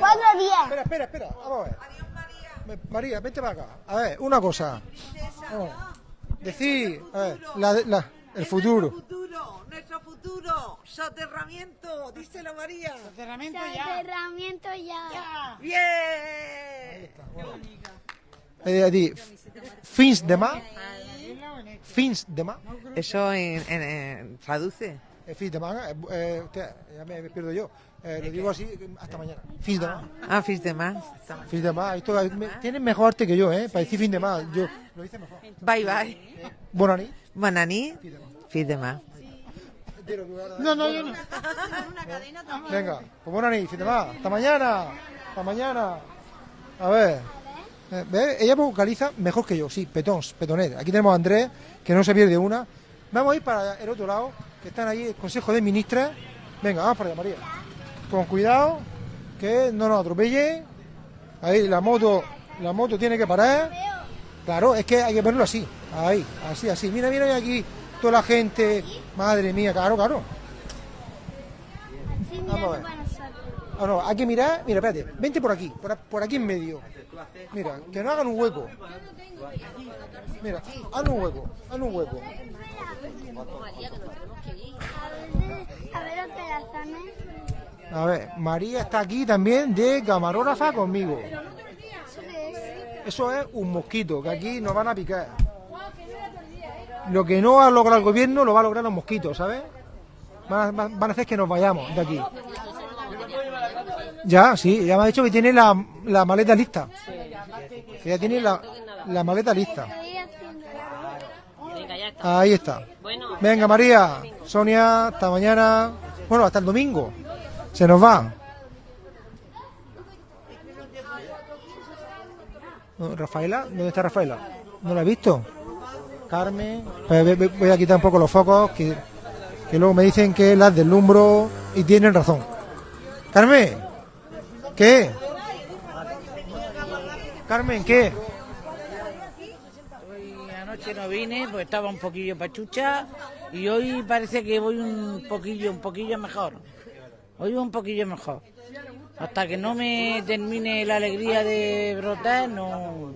Cuatro días. Espera, espera, espera. Vamos a ver. María, vente para acá. A ver, una cosa. Vamos. Decir, a ver, la, la- el futuro. futuro, nuestro futuro, soterramiento, díselo María. Soterramiento Cerramiento ya. Bien. Eh, di, fins de más. Fins de más. Eso en, en- en- traduce. Eh, fins de más. eh, eh, ya me pierdo yo. Eh, lo digo así hasta mañana. Fins de más. Ah, fis de más. Fins de más. Esto, me- tienes mejor arte que yo, ¿eh? Para decir fin de más. Yo lo hice mejor. Bye bye. Bonani. Bonani, fis de más. No, no, yo no. Venga, pues buena nit, fin de más. Hasta mañana. Hasta mañana. A ver. Eh, ¿ves? Ella vocaliza mejor que yo, sí, petons, petonet. Aquí tenemos a Andrés, que no se pierde una. Vamos a ir para el otro lado, que están ahí el Consejo de Ministras. Venga, vamos para allá, María. Con cuidado, que no nos atropelle. Ahí la moto, la moto tiene que parar. Claro, es que hay que ponerlo así. Ahí, así, así. Mira, mira aquí toda la gente. Madre mía, claro, claro. Vamos a ver. Ah, no, hay que mirar. Mira, espérate. Vente por aquí, por, aquí en medio. Mira, que no hagan un hueco. Mira, haz un hueco, haz un hueco. A ver. A ver, María está aquí también de camarógrafa conmigo. Eso es un mosquito, que aquí nos van a picar. Lo que no ha logrado el gobierno lo va a lograr los mosquitos, ¿sabes? Van a, van- a hacer que nos vayamos de aquí. Ya, sí, ya me ha dicho que tiene la, la maleta lista. Que ya tiene la, la maleta lista. Ahí está. Venga, María, Sonia, hasta mañana. Bueno, hasta el domingo. Se nos va. Rafaela, ¿dónde está Rafaela? ¿No la he visto? Carmen. Ve- voy a quitar un poco los focos, que, que luego me dicen que las deslumbro y tienen razón. Carmen, ¿qué? Carmen, ¿qué? Hoy anoche no vine, pues estaba un poquillo pachucha y hoy parece que voy un poquillo, un poquillo mejor. Hoy un poquillo mejor. Hasta que no me termine la alegría de brotar, no.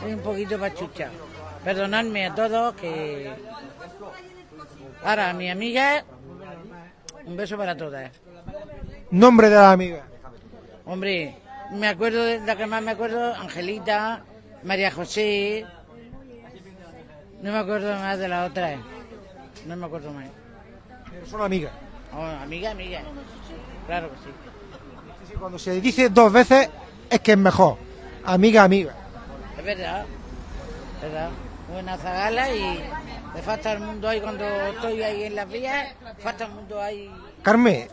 Voy un poquito pachucha. Perdonadme a todos que. Ahora, a mi amiga, un beso para todas. Nombre de la amiga. Hombre, me acuerdo de la que más me acuerdo, Angelita, María José. No me acuerdo más de la otra. No me acuerdo más. Pero son amigas. Oh, amiga, amiga. Claro que sí. Sí, Cuando se dice dos veces es que es mejor. Amiga, amiga. Es verdad. Es verdad. Buena zagala y me falta el mundo ahí cuando estoy ahí en las vías. Falta el mundo ahí. Carmen,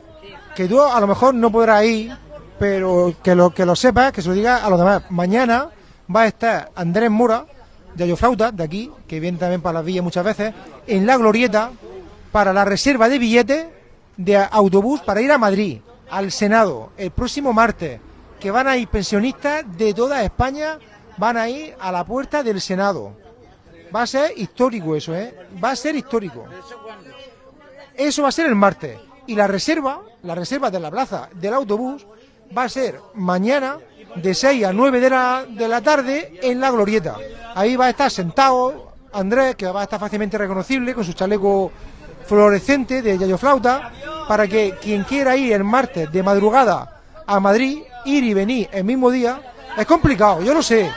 que tú a lo mejor no podrás ir, pero que lo que lo sepas, que se lo diga a los demás. Mañana va a estar Andrés Mura, de Ayoflauta, de aquí, que viene también para las villas muchas veces, en la glorieta, para la reserva de billetes de autobús para ir a Madrid, al Senado, el próximo martes, que van a ir pensionistas de toda España, van a ir a la puerta del Senado. Va a ser histórico eso, ¿eh? Va a ser histórico. Eso va a ser el martes. Y la reserva, la reserva de la plaza del autobús, va a ser mañana de 6 a 9 de la, de la tarde en la glorieta. Ahí va a estar sentado Andrés, que va a estar fácilmente reconocible con su chaleco fluorescente de Yayo Flauta, para que quien quiera ir el martes de madrugada a Madrid, ir y venir el mismo día, es complicado, yo lo sé.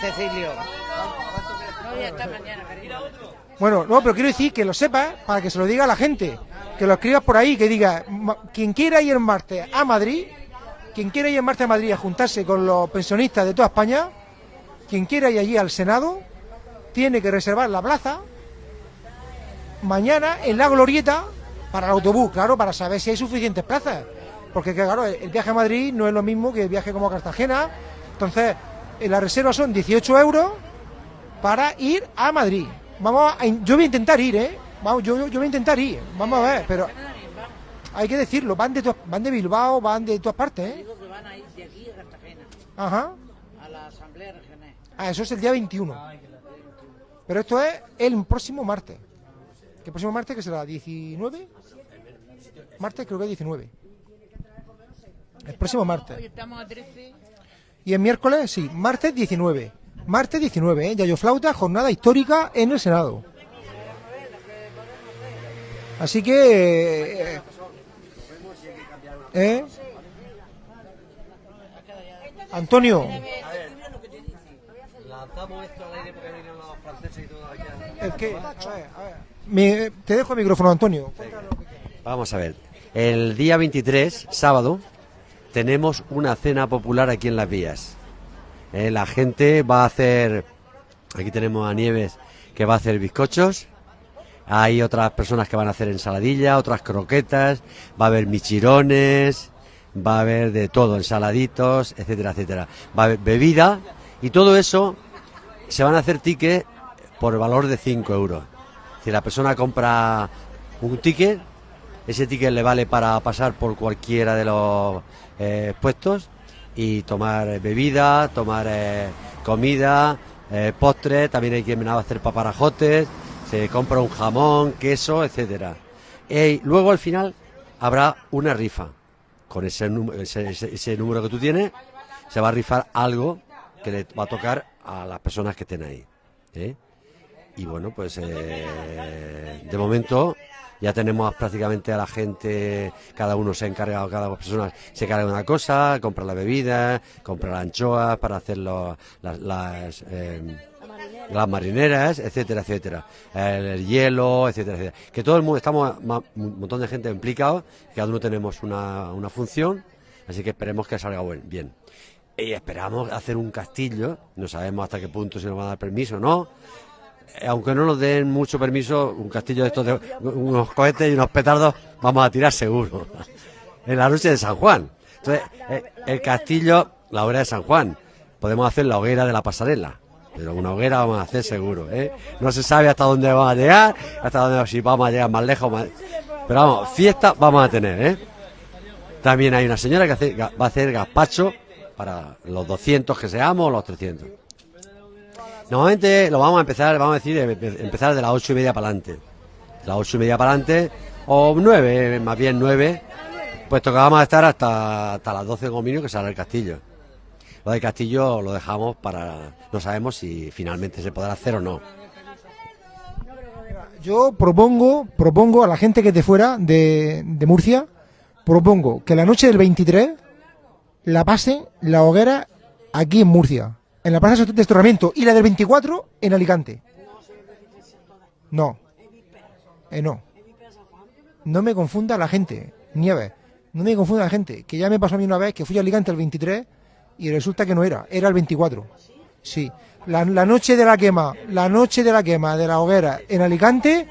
Cecilio. No voy a estar mañana, cariño. Bueno, no, pero quiero decir que lo sepas para que se lo diga a la gente, que lo escribas por ahí, que diga, quien quiera ir el martes a Madrid, quien quiera ir el martes a Madrid a juntarse con los pensionistas de toda España, quien quiera ir allí al Senado, tiene que reservar la plaza mañana en la glorieta para el autobús, claro, para saber si hay suficientes plazas. Porque que, claro, el viaje a Madrid no es lo mismo que el viaje como a Cartagena. Entonces, eh, la reserva son 18 euros para ir a Madrid. Vamos a, yo voy a intentar ir, ¿eh? Vamos, yo, yo, voy a intentar ir. Vamos a ver, pero hay que decirlo. Van de, to- van de Bilbao, van de todas partes, ¿eh? Digo que van a ir de aquí a Cartagena, Ajá. a la Asamblea Regional. Ah, eso es el día 21. Pero esto es el próximo martes. ¿Qué próximo martes que será? ¿19? Martes creo que es 19. El próximo martes. estamos a 13. Y el miércoles, sí, martes 19. Martes 19, ¿eh? Yayo Flauta, jornada histórica en el Senado. Así que... eh, ¿eh? Antonio, Lanzamos esto al aire porque vienen los franceses y todo aquí. el que... A ver, a ver. Me- te dejo el micrófono, Antonio. Vamos a ver. El día 23, sábado, tenemos una cena popular aquí en Las Vías. Eh, la gente va a hacer. Aquí tenemos a Nieves que va a hacer bizcochos. Hay otras personas que van a hacer ensaladilla, otras croquetas. Va a haber michirones. Va a haber de todo, ensaladitos, etcétera, etcétera. Va a haber bebida. Y todo eso se van a hacer tickets por valor de 5 euros. Si la persona compra un ticket, ese ticket le vale para pasar por cualquiera de los eh, puestos y tomar bebida, tomar eh, comida, eh, postres, también hay quien va a hacer paparajotes, se compra un jamón, queso, etcétera. Y luego al final habrá una rifa. Con ese, ese, ese- ese número que tú tienes, se va a rifar algo que le va a tocar a las personas que estén ahí. ¿eh? Y bueno, pues eh, de momento ya tenemos prácticamente a la gente, cada uno se ha encargado, cada persona se encarga de una cosa, compra la bebida, compra las anchoas para hacer las, eh, las marineras, etcétera, etcétera, el, el hielo, etcétera, etcétera. Que todo el mundo, estamos un montón de gente implicado, cada uno tenemos una, una función, así que esperemos que salga buen- bien. Y esperamos hacer un castillo, no sabemos hasta qué punto se nos va a dar permiso o no, aunque no nos den mucho permiso, un castillo de estos de unos cohetes y unos petardos vamos a tirar seguro. [LAUGHS] En la noche de San Juan. Entonces, eh, el castillo, la hoguera de San Juan. Podemos hacer la hoguera de la pasarela. Pero una hoguera vamos a hacer seguro, ¿eh? No se sabe hasta dónde vamos a llegar, hasta dónde, si vamos a llegar más lejos. Pero vamos, fiesta vamos a tener, ¿eh? También hay una señora que va a hacer gazpacho para los 200 que seamos, los 300. Normalmente lo vamos a empezar, vamos a decir, em- em- empezar de las ocho y media para adelante. De las ocho y media para adelante, o nueve, más bien nueve, puesto que vamos a estar hasta, hasta las doce con que sale el castillo. Lo del castillo lo dejamos para, no sabemos si finalmente se podrá hacer o no. Yo propongo, propongo a la gente que esté fuera de, de Murcia, propongo que la noche del 23 la pasen la hoguera aquí en Murcia, en la plaza de desterramiento, y la del 24 en Alicante. No, eh, no. No me confunda la gente, Nieves. No me confunda la gente, que ya me pasó a mí una vez que fui a Alicante el 23 y resulta que no era, era el 24. Sí, la, la noche de la quema, la noche de la quema de la hoguera en Alicante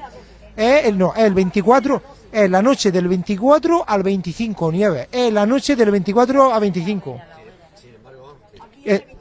es el, no, es el 24, es la noche del 24 al 25, Nieves, es la noche del 24 al 25. Eh, aquí-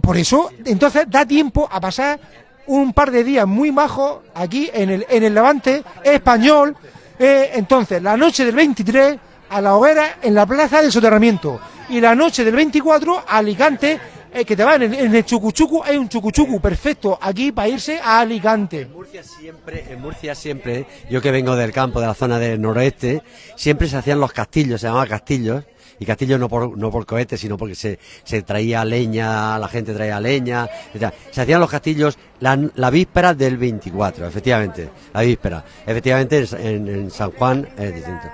por eso, entonces da tiempo a pasar un par de días muy majos aquí en el, en el Levante español. Eh, entonces, la noche del 23 a la hoguera en la plaza del soterramiento y la noche del 24 a Alicante, eh, que te va en el, en el Chucuchucu, hay un Chucuchucu perfecto aquí para irse a Alicante. Murcia siempre, en Murcia siempre, yo que vengo del campo, de la zona del noroeste, siempre se hacían los castillos, se llamaban castillos, y castillos no por, no por cohetes, sino porque se, se traía leña, la gente traía leña, etc. se hacían los castillos la, la víspera del 24, efectivamente, la víspera. Efectivamente, en, San Juan es distinto.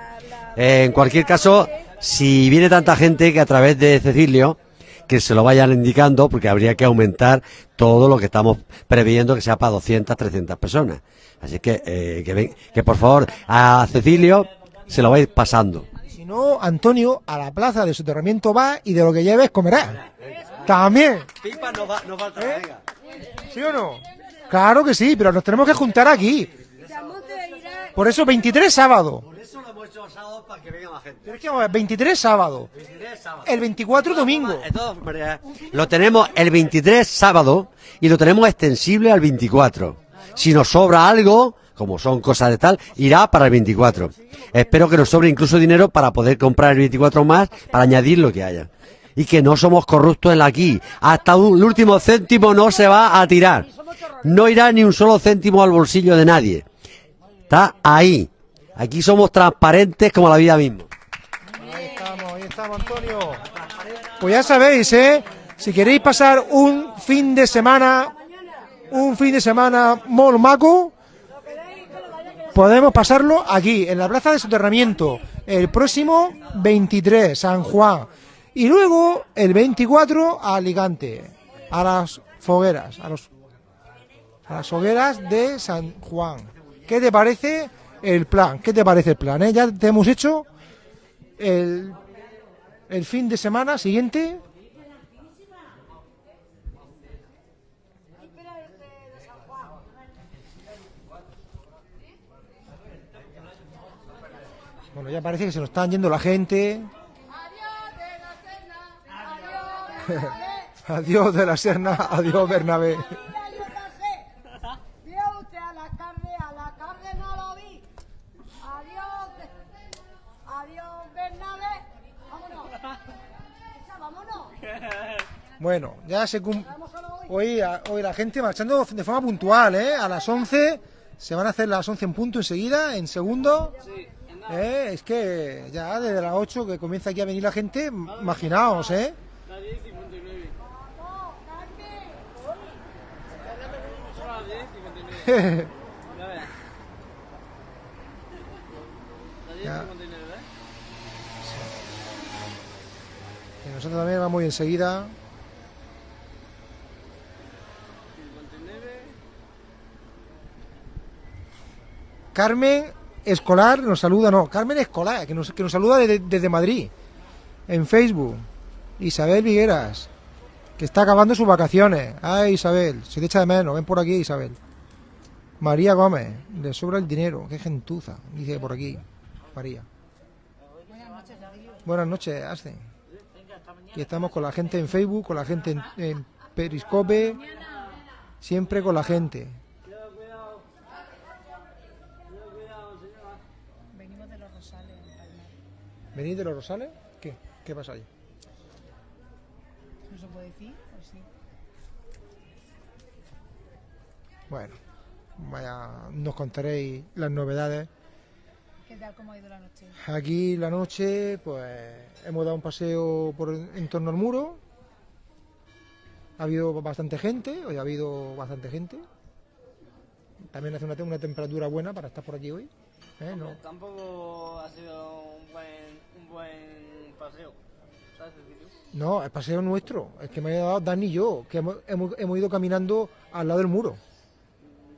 En cualquier caso, si viene tanta gente que a través de Cecilio, que se lo vayan indicando, porque habría que aumentar todo lo que estamos previendo que sea para 200, 300 personas. Así que, eh, que, que por favor, a Cecilio se lo vais pasando. Si no, Antonio, a la plaza de soterramiento va y de lo que lleves comerá. También. Pipa no, va, no falta, venga. ¿Sí o no? Claro que sí, pero nos tenemos que juntar aquí. Por eso 23 sábado. Por eso lo hemos hecho sábado para que venga más gente. Pero es que vamos a ver, 23 sábado. El 24 domingo. Maneras, Lo tenemos el 23 sábado y lo tenemos extensible al 24. Si nos sobra algo, como son cosas de tal, irá para el 24. Espero que nos sobre incluso dinero para poder comprar el 24 más, para añadir lo que haya. Y que no somos corruptos en aquí. Hasta el último céntimo no se va a tirar. No irá ni un solo céntimo al bolsillo de nadie. Está ahí. Aquí somos transparentes como la vida misma. Ahí estamos, ahí estamos, Antonio. Pues ya sabéis, ¿eh? Si queréis pasar un fin de semana, un fin de semana molmaco, podemos pasarlo aquí, en la plaza de soterramiento, el próximo 23, San Juan. Y luego, el 24, a Alicante, a las fogueras, a, los, a las hogueras de San Juan. ¿Qué te parece el plan? ¿Qué te parece el plan? eh? Ya te hemos hecho el, el fin de semana siguiente. Bueno, ya parece que se nos están yendo la gente. adiós de la Serna, adiós Bernabé. Vio usted a la carne, a la carne no lo vi. Adiós, adiós Bernabé. Vámonos. Esa, vámonos. Bueno, ya se cum- hoy, hoy la gente marchando de forma puntual, ¿eh? A las 11 se van a hacer las 11 en punto enseguida, en segundo. ¿Eh? Es que ya desde las 8 que comienza aquí a venir la gente, imaginaos, ¿eh? [LAUGHS] Ya. Y nosotros también vamos enseguida. Carmen Escolar nos saluda, no, Carmen Escolar, que nos, que nos saluda desde, Madrid, en Facebook. Isabel Vigueras, que está acabando sus vacaciones. Ay, Isabel, se te echa de menos, ven por aquí, Isabel. María Gómez, le sobra el dinero, qué gentuza, dice por aquí, María. Buenas noches, Arce. Y estamos con la gente en Facebook, con la gente en, en Periscope, siempre con la gente. Venimos de los Rosales. ¿Venís de los Rosales? ¿Qué? ¿Qué pasa ahí? ¿No se puede decir? ¿O sí? Bueno, vaya, nos contaréis las novedades. ¿Qué tal? ¿Cómo ha ido la noche? Aquí la noche, pues hemos dado un paseo por en torno al muro. Ha habido bastante gente, hoy ha habido bastante gente. También hace una, una temperatura buena para estar por aquí hoy. ¿eh? No- Tampoco ha sido paseo. ¿Sabes, Cecilio? No, el paseo nuestro, el que me ha dado Dani y yo, que hemos, hemos, hemos ido caminando al lado del muro.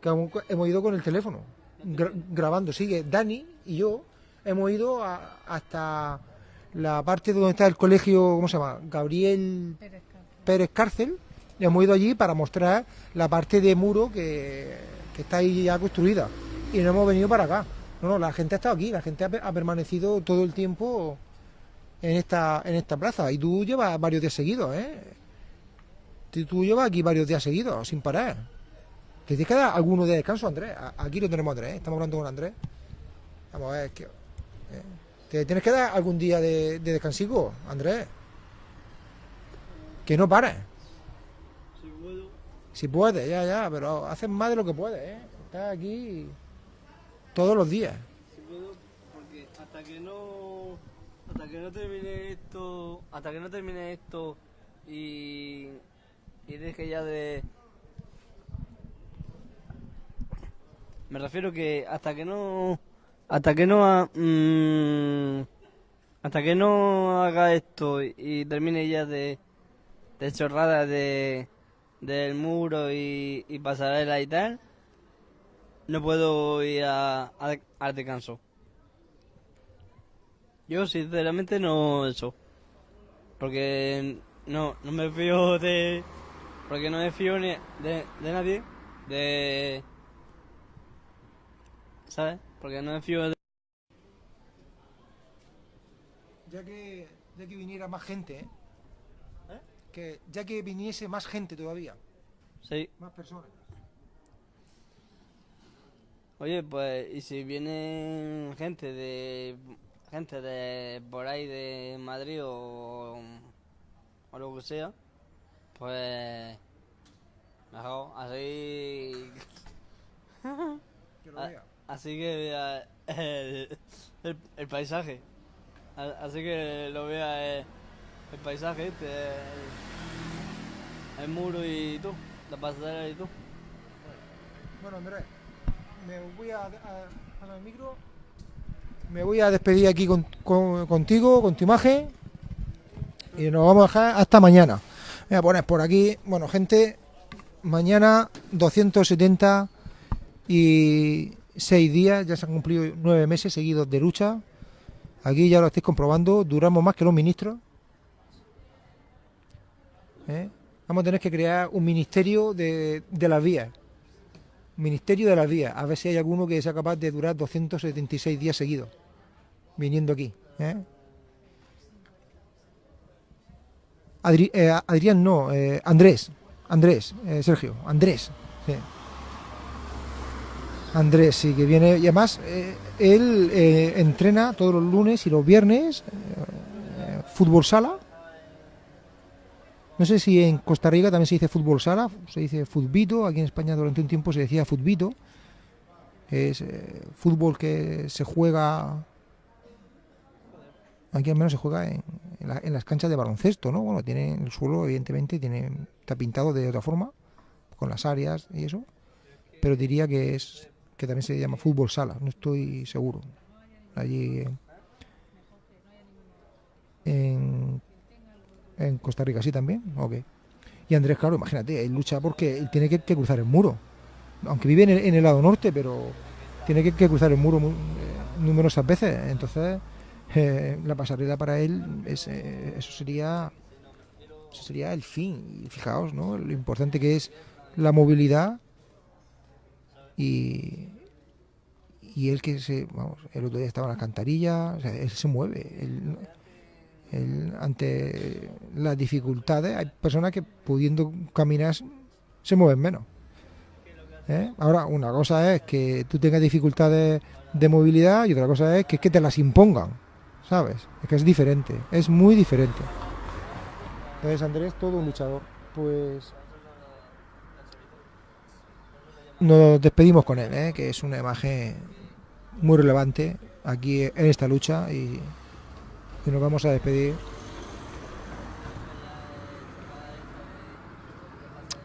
Que hemos, hemos ido con el teléfono, gra- grabando. Sigue Dani y yo hemos ido a- hasta la parte donde está el colegio, ¿cómo se llama? Gabriel Pérez Cárcel. Y hemos ido allí para mostrar la parte de muro que, que está ahí ya construida. Y no hemos venido para acá. No, no, la gente ha estado aquí, la gente ha permanecido todo el tiempo en esta, en esta plaza. Y tú llevas varios días seguidos, ¿eh? Tú, llevas aquí varios días seguidos, sin parar. ¿Te tienes que dar alguno de descanso, Andrés? Aquí lo tenemos Andrés, ¿eh? estamos hablando con Andrés. Vamos a ver, que, ¿eh? ¿te tienes que dar algún día de, de descansico, Andrés? Que no pares. Si puedo. Si puedes, ya, ya, pero haces más de lo que puedes, ¿eh? Estás aquí todos los días. Si puedo, porque hasta que no. Hasta que no termine esto. Hasta que no termine esto y. Y deje ya de. Me refiero que hasta que no. Hasta que no. ha- mm, hasta que no haga esto y termine ya de. De chorradas de. Del muro y, y pasarela y tal. No puedo ir a, a- al descanso. Yo sinceramente no eso. Porque no, no me fío de... Porque no me fío ni de, de nadie. De... ¿Sabes? Porque no me fío de... Ya que, ya que viniera más gente, ¿eh? Que ya que viniese más gente todavía, Sí. más personas. Oye, pues, y si viene gente de... Gente de por ahí de Madrid o... O lo que sea. Pues... Mejor, así... [LAUGHS] Que lo vea. Así que vea el, el, el paisaje. Así que lo vea el, el paisaje, este, el, muro y tú, la pasarela y tú. Bueno, Andrés, me voy a, a, a el micro. Me voy a despedir aquí con- con- contigo, con tu imagen. Y nos vamos a dejar hasta mañana. Voy a poner por aquí, bueno, gente, mañana 276 días, ya se han cumplido nueve meses seguidos de lucha. Aquí ya lo estáis comprobando, duramos más que los ministros. ¿Eh? Vamos a tener que crear un ministerio de, de las vías. Ministerio de las Vías, a ver si hay alguno que sea capaz de durar 276 días seguidos, viniendo aquí. ¿eh? Adri- eh, Adrián no, eh, Andrés, Andrés, eh, Sergio, Andrés. sí. Andrés, sí, que viene, y además eh, él entrena todos los lunes y los viernes, fútbol sala. No sé si en Costa Rica también se dice fútbol sala, se dice futbito, aquí en España durante un tiempo se decía futbito, es eh, fútbol que se juega, aquí al menos se juega en, la- en las canchas de baloncesto, ¿no? Bueno, tiene el suelo, evidentemente, tiene, está pintado de otra forma, con las áreas y eso, pero diría que es que también se llama fútbol sala, no estoy seguro. Allí en en Costa Rica, sí también. Ok. Y Andrés, claro, imagínate, él lucha porque él tiene que, cruzar el muro. Aunque vive en el, en el lado norte, pero tiene que, cruzar el muro mu- eh, numerosas veces. Entonces, eh, la pasarela para él, es, eh, eso sería eso sería el fin. Fijaos, ¿no? Lo importante que es la movilidad y, y él que se, vamos, el otro día estaba en las cantarillas, o sea, él se mueve. él- él, ante las dificultades, hay personas que pudiendo caminar se mueven menos. ¿eh? Ahora, una cosa es que tú tengas dificultades de movilidad y otra cosa es que, que te las impongan, ¿sabes? Es que es diferente, es muy diferente. Entonces, Andrés, todo un luchador. Pues nos despedimos con él, ¿eh? que es una imagen muy relevante aquí en esta lucha y y nos vamos a despedir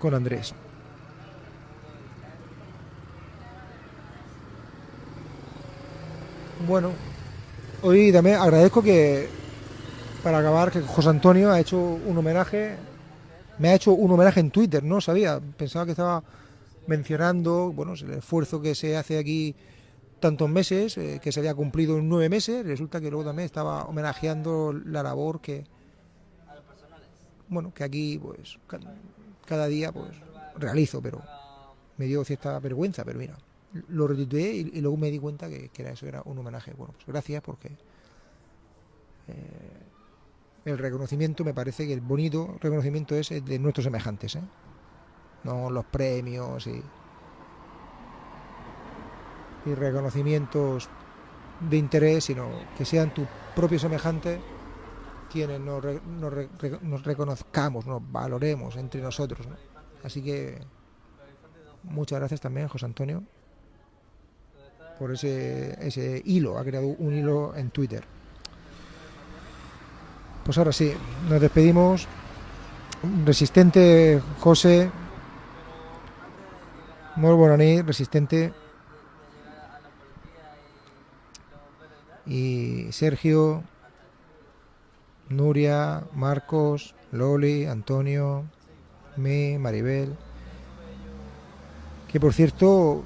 con Andrés. Bueno, hoy también agradezco que, para acabar, que José Antonio ha hecho un homenaje, me ha hecho un homenaje en Twitter, no sabía, pensaba que estaba mencionando, bueno, el esfuerzo que se hace aquí tantos meses, eh, que se había cumplido en nueve meses, resulta que luego también estaba homenajeando la labor que, bueno, que aquí, pues, ca- cada día, pues, realizo, pero me dio cierta vergüenza, pero mira, lo retuiteé y, luego me di cuenta que, que era eso, era un homenaje. Bueno, pues gracias porque eh, el reconocimiento, me parece que el bonito reconocimiento es el de nuestros semejantes, ¿eh? no los premios y y reconocimientos de interés, sino que sean tus propios semejantes quienes nos, re- nos re- re- nos reconozcamos, nos valoremos entre nosotros. ¿no? Así que muchas gracias también, José Antonio, por ese, ese hilo, ha creado un hilo en Twitter. Pues ahora sí, nos despedimos. Resistente José, muy buena nit, resistente. Y Sergio, Nuria, Marcos, Loli, Antonio, me, Maribel. Que por cierto,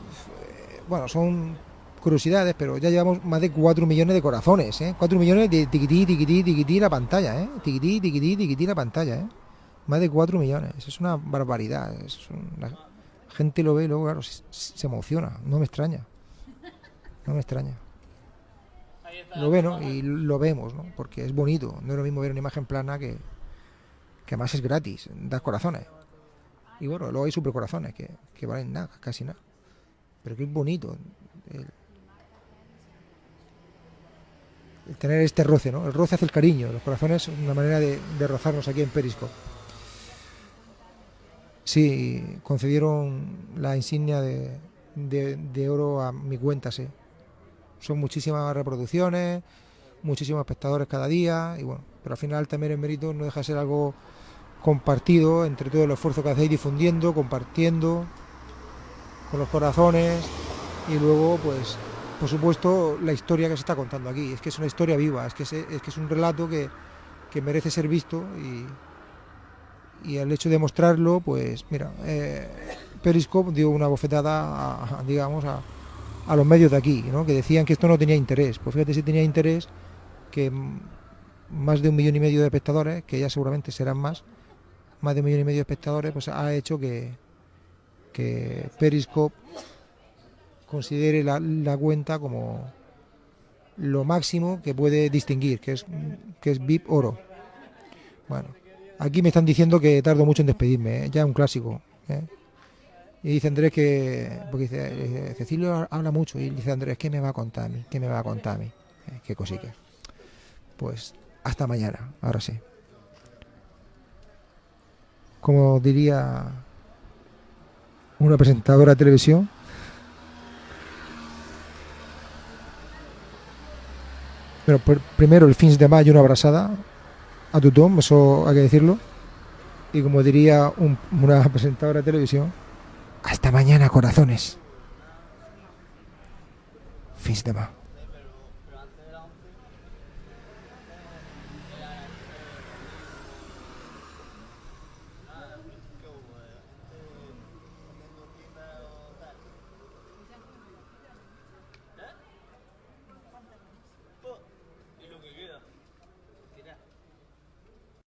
bueno, son curiosidades, pero ya llevamos más de 4 millones de corazones, ¿eh? 4 millones de tiquití, tiquití, tiquití la pantalla, ¿eh? Tiquití, tiquití, tiquití la pantalla, ¿eh? Más de 4 millones, es una barbaridad. Es un- la gente lo ve y luego, claro, se, se emociona, no me extraña. No me extraña. Lo ve. Y lo vemos, ¿no? Porque es bonito, no es lo mismo ver una imagen plana que, que además es gratis, das corazones. Y bueno, luego hay supercorazones que, que valen nada, casi nada. Pero que es bonito el, tener este roce, ¿no? El roce hace el cariño, los corazones es una manera de, de rozarnos aquí en Periscope. Sí, concedieron la insignia de, de- de oro a mi cuenta, sí. Son muchísimas reproducciones, muchísimos espectadores cada día, y bueno, pero al final también el mérito no deja de ser algo compartido entre todo el esfuerzo que hacéis difundiendo, compartiendo con los corazones y luego pues por supuesto la historia que se está contando aquí. Es que es una historia viva es que es, que es un relato que, que merece ser visto y, y el hecho de mostrarlo pues mira eh, Periscope dio una bofetada digamos a, a los medios de aquí ¿no? que decían que esto no tenía interés pues fíjate si tenía interés que más de un millón y medio de espectadores que ya seguramente serán más más de un millón y medio de espectadores pues ha hecho que que Periscope considere la, la cuenta como lo máximo que puede distinguir, que es, que es VIP oro. Bueno, aquí me están diciendo que tardo mucho en despedirme, ¿eh? ya es un clásico. ¿eh? Y dice Andrés que, porque dice, Cecilio habla mucho, y dice Andrés, ¿qué me va a contar a mí? ¿Qué me va a contar a mí? Eh, qué cositas. Pues hasta mañana, ahora sí. Como diría una presentadora de televisión, Pero pr- primero el fins de mayo una abrazada a tothom, eso hay que decirlo. Y como diría un- una [LAUGHS] presentadora de televisión, hasta mañana corazones. Fins de ma.